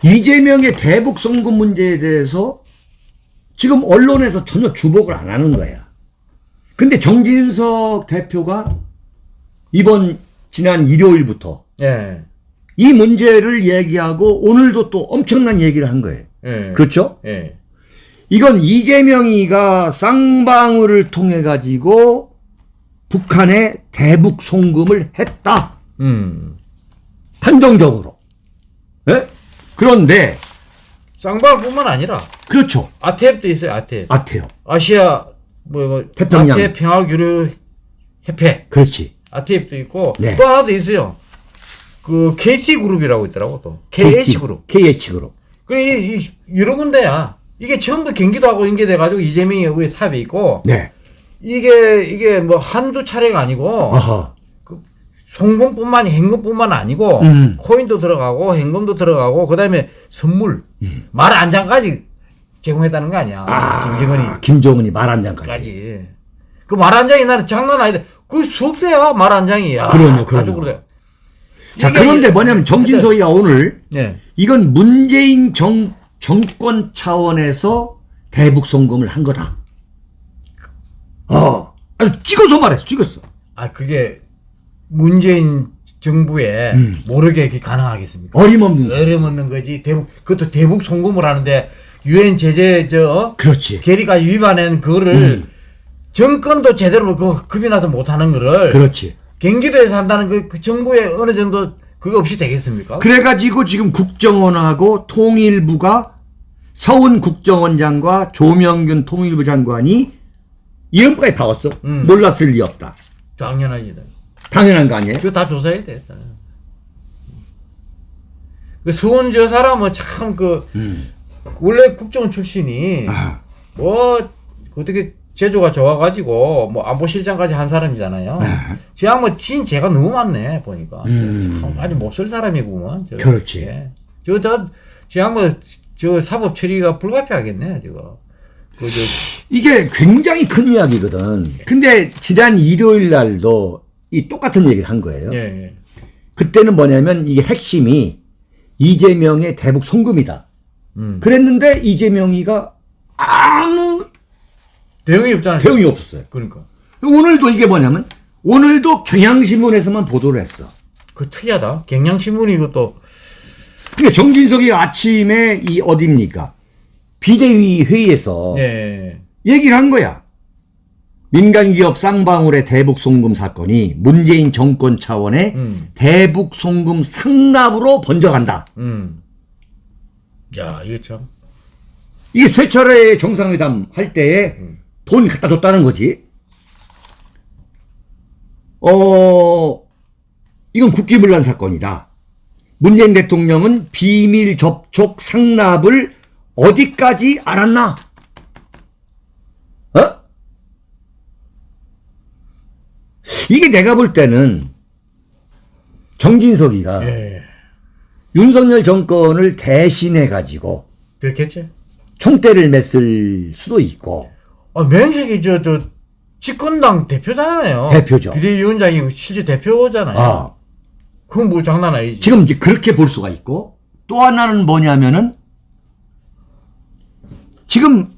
이재명의 대북 송금 문제에 대해서 지금 언론에서 전혀 주목을 안 하는 거야. 근데 정진석 대표가 이번 지난 일요일부터 예. 이 문제를 얘기하고 오늘도 또 엄청난 얘기를 한 거예요. 예. 그렇죠? 예. 이건 이재명이가 쌍방울을 통해 가지고 북한에 대북 송금을 했다. 음. 한정적으로. 예? 그런데 쌍방울뿐만 아니라 그렇죠. 아태앱도 있어요. 아태앱. 아태요. 아시아 뭐, 뭐 태평양. 아태앱 평화 교류 협회 그렇지. 아태앱도 있고 네. 또 하나 더 있어요. 그 KT 그룹이라고 있더라고 또 KH 그룹. KH 그룹. 그래 이, 이 여러 군데야. 이게 전부 경기도하고 연계돼 가지고 이재명이 여기 탑에 있고 네. 이게 이게 뭐 한두 차례가 아니고 아하. 송금뿐만 현금뿐만 아니고 음. 코인도 들어가고 현금도 들어가고 그다음에 선물 말 안장까지 제공했다는 거 아니야 김정은이 아, 김정은이 말한 장까지. 까지 그말한 장이 나는 장난 아니다 그 수억대야 말한 장이 야 그럼요, 그럼요. 자, 이게 그런데 뭐냐면 정진석이가 오늘 네. 이건 문재인 정, 정권 차원에서 대북 송금을 한 거다. 어. 아주 찍어서 말했어. 찍었어. 아 그게 문재인 정부에 모르게 그게 가능하겠습니까 어림없는. 어림없는 거지 대북 그것도 대북 송금을 하는데 유엔 제재 저 그렇지. 계리가 위반한 그거를 정권도 제대로 그 급이 나서 못 하는 거를 그렇지. 경기도에서 한다는 그, 그 정부에 어느 정도 그거 없이 되겠습니까? 그래가지고 지금 국정원하고 통일부가 서훈 국정원장과 조명균 통일부 장관이 이름까지 박았어. 음. 몰랐을 리 없다. 당연하지. 당연한 거 아니에요? 그거 다 조사해야 돼. 그 수원 저 사람은 참그 원래 국정원 출신이 아. 뭐 어떻게 제조가 좋아가지고 뭐 안보실장까지 한 사람이잖아요. 저 양반 진 제가 너무 많네 보니까 참 아주 못쓸 사람이구먼. 저. 음. 그렇지. 예. 저저 저 양반 저 사법 처리가 불가피하겠네 저거. 그저 이게 굉장히 큰 이야기거든. 근데 지난 일요일 날도 이 똑같은 얘기를 한 거예요. 예, 예. 그때는 뭐냐면 이게 핵심이 이재명의 대북 송금이다. 음. 그랬는데 이재명이가 아무 대응이 없잖아요. 대응이 없었어요. 그러니까 오늘도 이게 뭐냐면 오늘도 경향신문에서만 보도를 했어. 그 특이하다. 경향신문이 이것도 그러니까 정진석이 아침에 이 어딥니까? 비대위 회의에서 예. 얘기를 한 거야. 민간기업 쌍방울의 대북 송금 사건이 문재인 정권 차원의 음. 대북 송금 상납으로 번져간다. 음. 야, 이게 참. 이게 세 차례 정상회담 할 때에 돈 갖다 줬다는 거지. 어, 이건 국기문란 사건이다. 문재인 대통령은 비밀 접촉 상납을 어디까지 알았나? 어? 이게 내가 볼 때는 정진석이가 예. 윤석열 정권을 대신해 가지고 그렇겠지? 총대를 맸을 수도 있고 아, 명색이 저, 저, 집권당 대표잖아요. 대표죠. 비대위원장이 실제 대표잖아요. 아, 그건 뭐 장난 아니지. 지금 이제 그렇게 볼 수가 있고 또 하나는 뭐냐면은 지금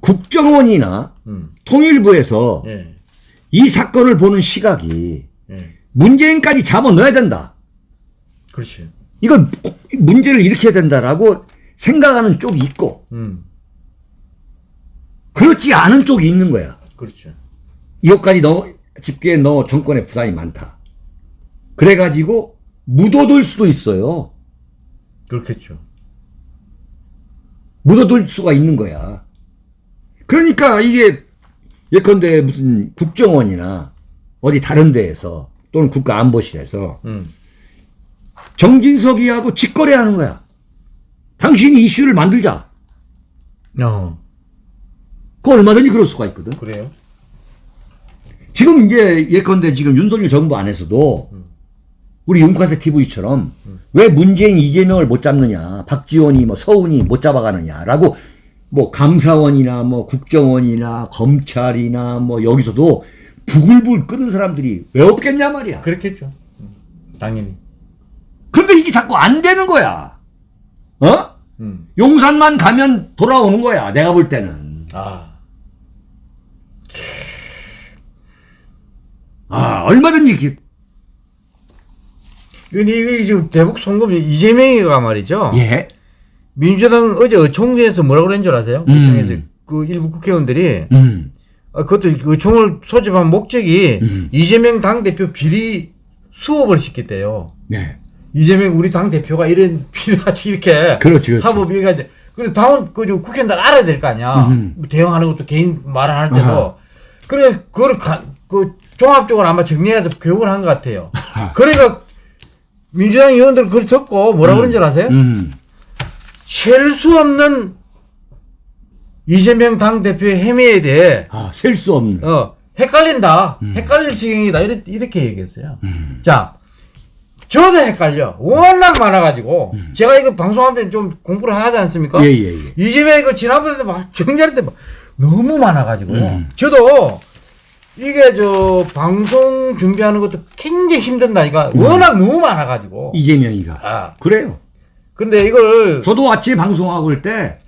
국정원이나 음. 통일부에서 예. 이 사건을 보는 시각이 예. 문재인까지 잡아넣어야 된다. 그렇지. 이걸 꼭 문제를 일으켜야 된다라고 생각하는 쪽이 있고 음. 그렇지 않은 쪽이 있는 거야. 그렇죠. 이것까지 너 집계에 너 정권의 부담이 많다. 그래가지고 묻어둘 수도 있어요. 그렇겠죠. 묻어둘 수가 있는 거야. 그러니까 이게 예컨대 무슨 국정원이나 어디 다른 데에서 또는 국가안보실에서 음. 정진석이하고 직거래하는 거야. 당신이 이슈를 만들자. 어. 그 얼마든지 그럴 수가 있거든. 그래요? 지금 이제 예컨대 지금 윤석열 정부 안에서도 우리 윤카세 TV처럼 왜 문재인 이재명을 못 잡느냐, 박지원이 뭐 서훈이 못 잡아가느냐라고 뭐 감사원이나 뭐 국정원이나 검찰이나 뭐 여기서도 부글부글 끓는 사람들이 왜 없겠냐 말이야. 그렇겠죠. 음. 당연히. 그런데 이게 자꾸 안 되는 거야. 어? 음. 용산만 가면 돌아오는 거야. 내가 볼 때는. 아. 아, 얼마든지 기- 이게 이게 지금 대북 송금 이재명이가 말이죠. 예. 민주당 어제 의총에서 뭐라고 그랬는 줄 아세요? 의총에서 그 일부 국회의원들이 음. 아, 그것도 의총을 소집한 목적이 이재명 당 대표 비리 수업을 시켰대요. 네. 이재명 우리 당 대표가 이런 비리같이 이렇게 그렇지, 그렇지. 사법 비리가 이제 그래 다음 그저 국회의원들 알아야 될 거 아니야. 뭐 대응하는 것도 개인 말을 할 때도 아하. 그래 그걸 가, 그 종합적으로 아마 정리해서 교육을 한 것 같아요. 그러니까 민주당 의원들 그걸 듣고 뭐라 그런 줄 아세요? 음. 셀수 없는 이재명 당 대표의 행위에 대해 아, 셀수 없는. 어 헷갈린다, 헷갈릴 지경이다 이렇게 이렇게 얘기했어요. 자, 저도 헷갈려. 워낙 많아가지고 제가 이거 방송할 때 좀 공부를 하지 않습니까? 예, 예, 예. 이재명 이거 지난번에 막 정리할 때 막 너무 많아가지고 저도 이게 저 방송 준비하는 것도 굉장히 힘든다 니까 워낙 너무 많아가지고 이재명이가. 아 그래요. 근데 이걸 저도 아침에 방송하고 올 때,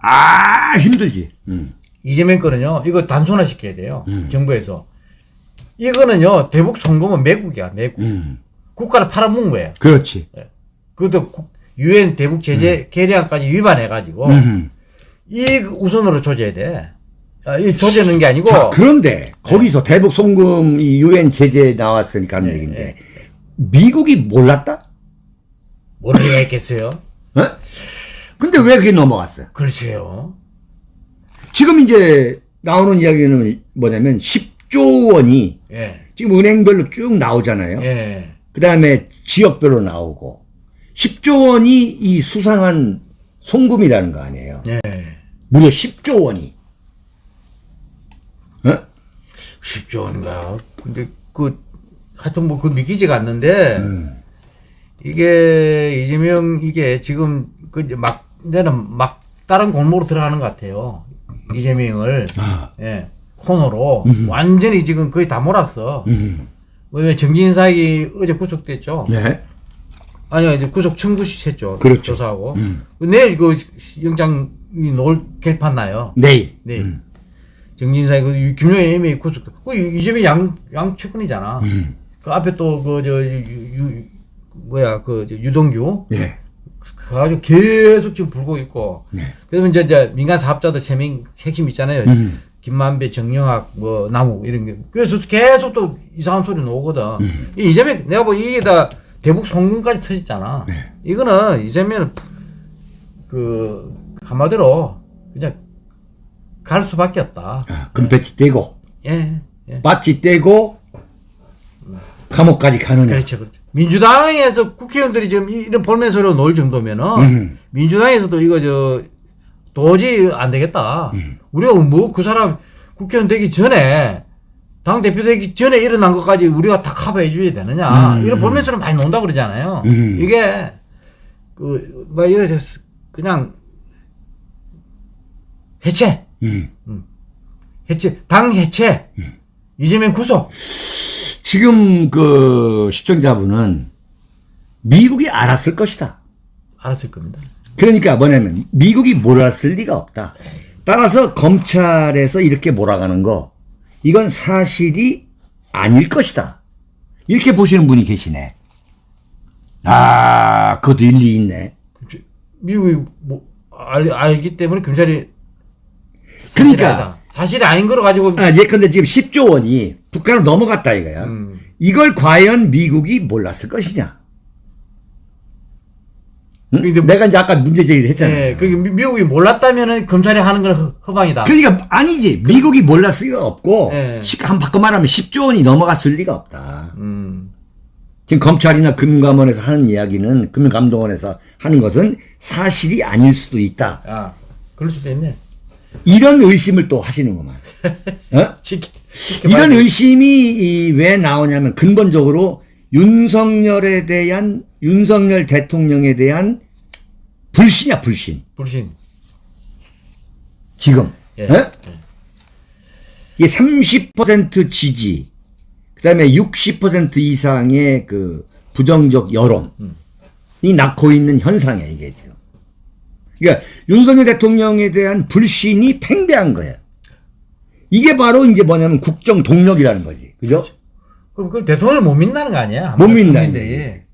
아, 힘들지. 음. 이재명 거는요, 이거 단순화 시켜야 돼요. 정부에서. 이거는요, 대북 송금은 매국이야, 매국. 음. 국가를 팔아먹은 거예요. 그렇지. 그것도 국- 유엔 대북 제재 계량까지 위반해가지고, 음. 이 우선으로 조져야 돼. 아, 이 조지는 게 아니고, 자, 그런데 거기서 대북 송금 이 유엔 제재 나왔으니까 하는 얘기인데, 미국이 몰랐다? 있겠어요? 어? 근데 왜 그게 넘어갔어요? 글쎄요. 지금 이제 나오는 이야기는 뭐냐면 10조 원이 예, 지금 은행별로 쭉 나오잖아요. 예. 그 다음에 지역별로 나오고 10조 원이 이 수상한 송금이라는 거 아니에요. 예. 무려 10조 원이. 어? 10조 원인가. 근데 그, 하여튼 뭐 그 믿기지가 않는데, 이게 이재명 이게 지금 그 이제 막, 이제는 막 다른 골목으로 들어가는 것 같아요. 이재명을. 아. 예. 코너로. 완전히 지금 거의 다 몰았어. 음. 왜냐면 정진상이 어제 구속됐죠. 네. 아니요, 이제 구속 청구 했죠. 그렇죠. 조사하고. 내일 그 영장이 놓을 개판 나요. 내일. 네. 정진상이 그 김용현 이미 구속. 그 이재명 양 양측근이잖아. 그 앞에 또 그 저 뭐야 그저 유동규 예. 그래가지고 계속 지금 불고 있고. 네. 그래서 이제, 이제 민간 사업자들 세 명 핵심 있잖아요. 음. 김만배, 정영학, 뭐 나무 이런 게. 그래서 계속 또 이상한 소리 나오거든. 음. 이 이재명 내가 뭐 이게 다 대북 송금까지 터졌잖아. 네. 이거는 이재명은 그 한마디로 그냥 갈 수밖에 없다. 아, 금배지 떼고 예. 예. 바지 떼고 감옥까지 가느냐. 그렇죠, 그렇죠. 민주당에서 국회의원들이 지금 이- 이런 볼멘 소리로 놀 정도면은 음. 민주당에서도 이거 저 도저히 안 되겠다. 음. 우리가 뭐 그 사람 국회의원 되기 전에 당 대표 되기 전에 일어난 것까지 우리가 다 커버해 줘야 되느냐. 음. 이런 볼멘 소리 많이 논다 그러잖아요. 음. 이게 그뭐 이거 그냥 해체, 음. 해체, 당 해체, 이재명 구속. 지금 그 시청자분은 미국이 알았을 것이다. 알았을 겁니다. 그러니까 뭐냐면 미국이 몰랐을 리가 없다. 따라서 검찰에서 이렇게 몰아가는 거 이건 사실이 아닐 것이다. 이렇게 보시는 분이 계시네. 아, 그것도 일리 있네. 미국이 뭐 알, 알기 때문에 사실이 그러니까. 아니다. 사실이 아닌 걸 가지고 아, 예컨대 지금 10조 원이 북한으로 넘어갔다 이거야. 음. 이걸 과연 미국이 몰랐을 것이냐? 응? 근데 뭐- 내가 이제 아까 문제 제기를 했잖아요. 예, 미- 미국이 몰랐다면은 검찰이 하는 건 허- 허방이다. 그러니까 아니지. 미국이 몰랐을 리가 없고 예. 십- 한 바꿔 말하면 10조 원이 넘어갔을 리가 없다. 음. 지금 검찰이나 금감원에서 하는 이야기는 금감동원에서 하는 것은 사실이 아닐 수도 있다. 아, 그럴 수도 있네. 이런 의심을 또 하시는구만. 어? 이런 돼. 의심이 이- 왜 나오냐면 근본적으로 윤석열에 대한 윤석열 대통령에 대한 불신이야 불신. 불신. 지금. 예. 어? 이게 30% 지지, 그 다음에 60% 이상의 그 부정적 여론이 낳고 있는 현상이야, 이게 지금. 그러니까 윤석열 대통령에 대한 불신이 팽배한 거예요. 이게 바로 이제 뭐냐면 국정 동력이라는 거지. 그죠? 그럼 그 대통령을 못 믿는 거 아니야? 못 믿는다는. 예.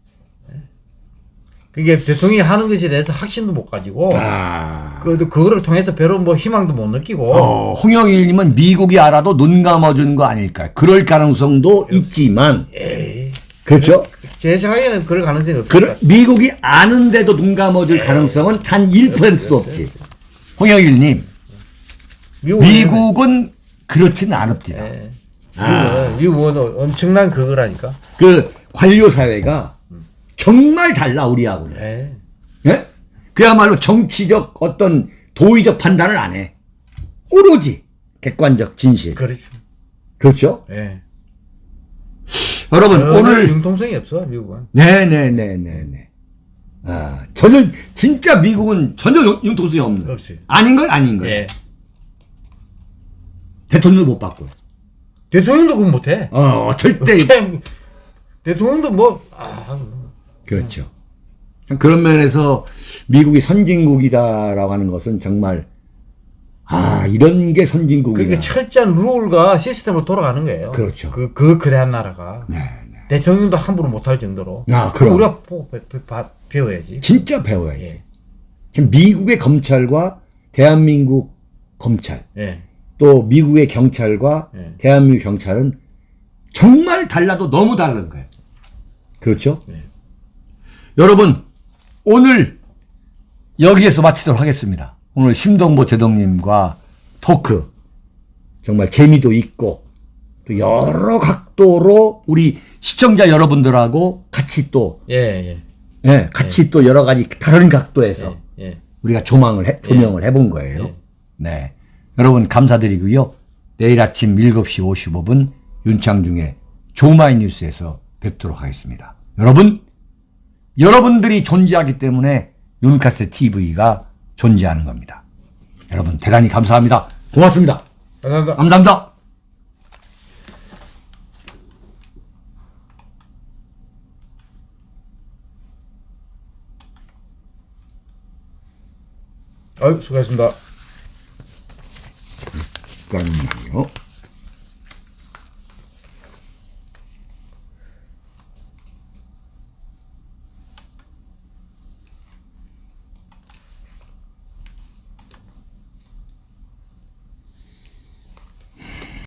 그게 대통령이 하는 것에 대해서 확신도 못 가지고, 아. 그, 그거를 통해서 별로 뭐 희망도 못 느끼고, 어, 홍영일님은 미국이 알아도 눈 감아준 거 아닐까. 그럴 가능성도 있지만. 그렇죠? 제 생각에는 그럴 가능성이. 그, 미국이 아는데도 눈 감아줄 가능성은 단 1%도 없지. 홍영일님, 미국은, 미국은 그렇지는 않읍니다. 예. 미국은, 미국은 엄청난 그거라니까. 그 관료 사회가 정말 달라 우리하고는. 예. 예? 그야말로 정치적 어떤 도의적 판단을 안 해. 오로지 객관적 진실. 그렇죠. 그렇죠? 예. 여러분 오늘 융통성이 없어, 미국은. 네네네네네. 아 전혀 진짜 미국은 전혀 융- 융통성이 없는. 없어요. 아닌 건 아닌 거예요. 예. 대통령도 못 받고. 대통령도 그거 못해. 어 절대 대통령도 뭐, 아, 그렇죠. 참 그런 면에서 미국이 선진국이다라고 하는 것은 정말 아 이런 게 선진국이다. 그게 철저한 룰과 시스템으로 돌아가는 거예요. 그렇죠. 그, 그, 그래한 나라가. 네, 대통령도 함부로 못할 정도로. 아, 그럼. 우리가 배, 배워야지. 진짜 배워야지. 예. 지금 미국의 검찰과 대한민국 검찰 예. 또 미국의 경찰과 예. 대한민국 경찰은 정말 달라도 너무 다른 거예요. 그렇죠? 네. 여러분 오늘 여기에서 마치도록 하겠습니다. 오늘 심동보 제동님과 토크 정말 재미도 있고 또 여러 각도로 우리 시청자 여러분들하고 같이 또 예, 예. 예, 같이 또 여러 가지 다른 각도에서 예. 예. 우리가 조망을 해, 조명을 해본 거예요. 예. 네. 여러분 감사드리고요. 내일 아침 7시 55분 윤창중의 조마이 뉴스에서 뵙도록 하겠습니다. 여러분, 여러분들이 존재하기 때문에 윤카세 TV가 존재하는 겁니다. 여러분 대단히 감사합니다. 고맙습니다. 감사합니다. 감사합니다. 아유, 수고하셨습니다. 잠깐만요.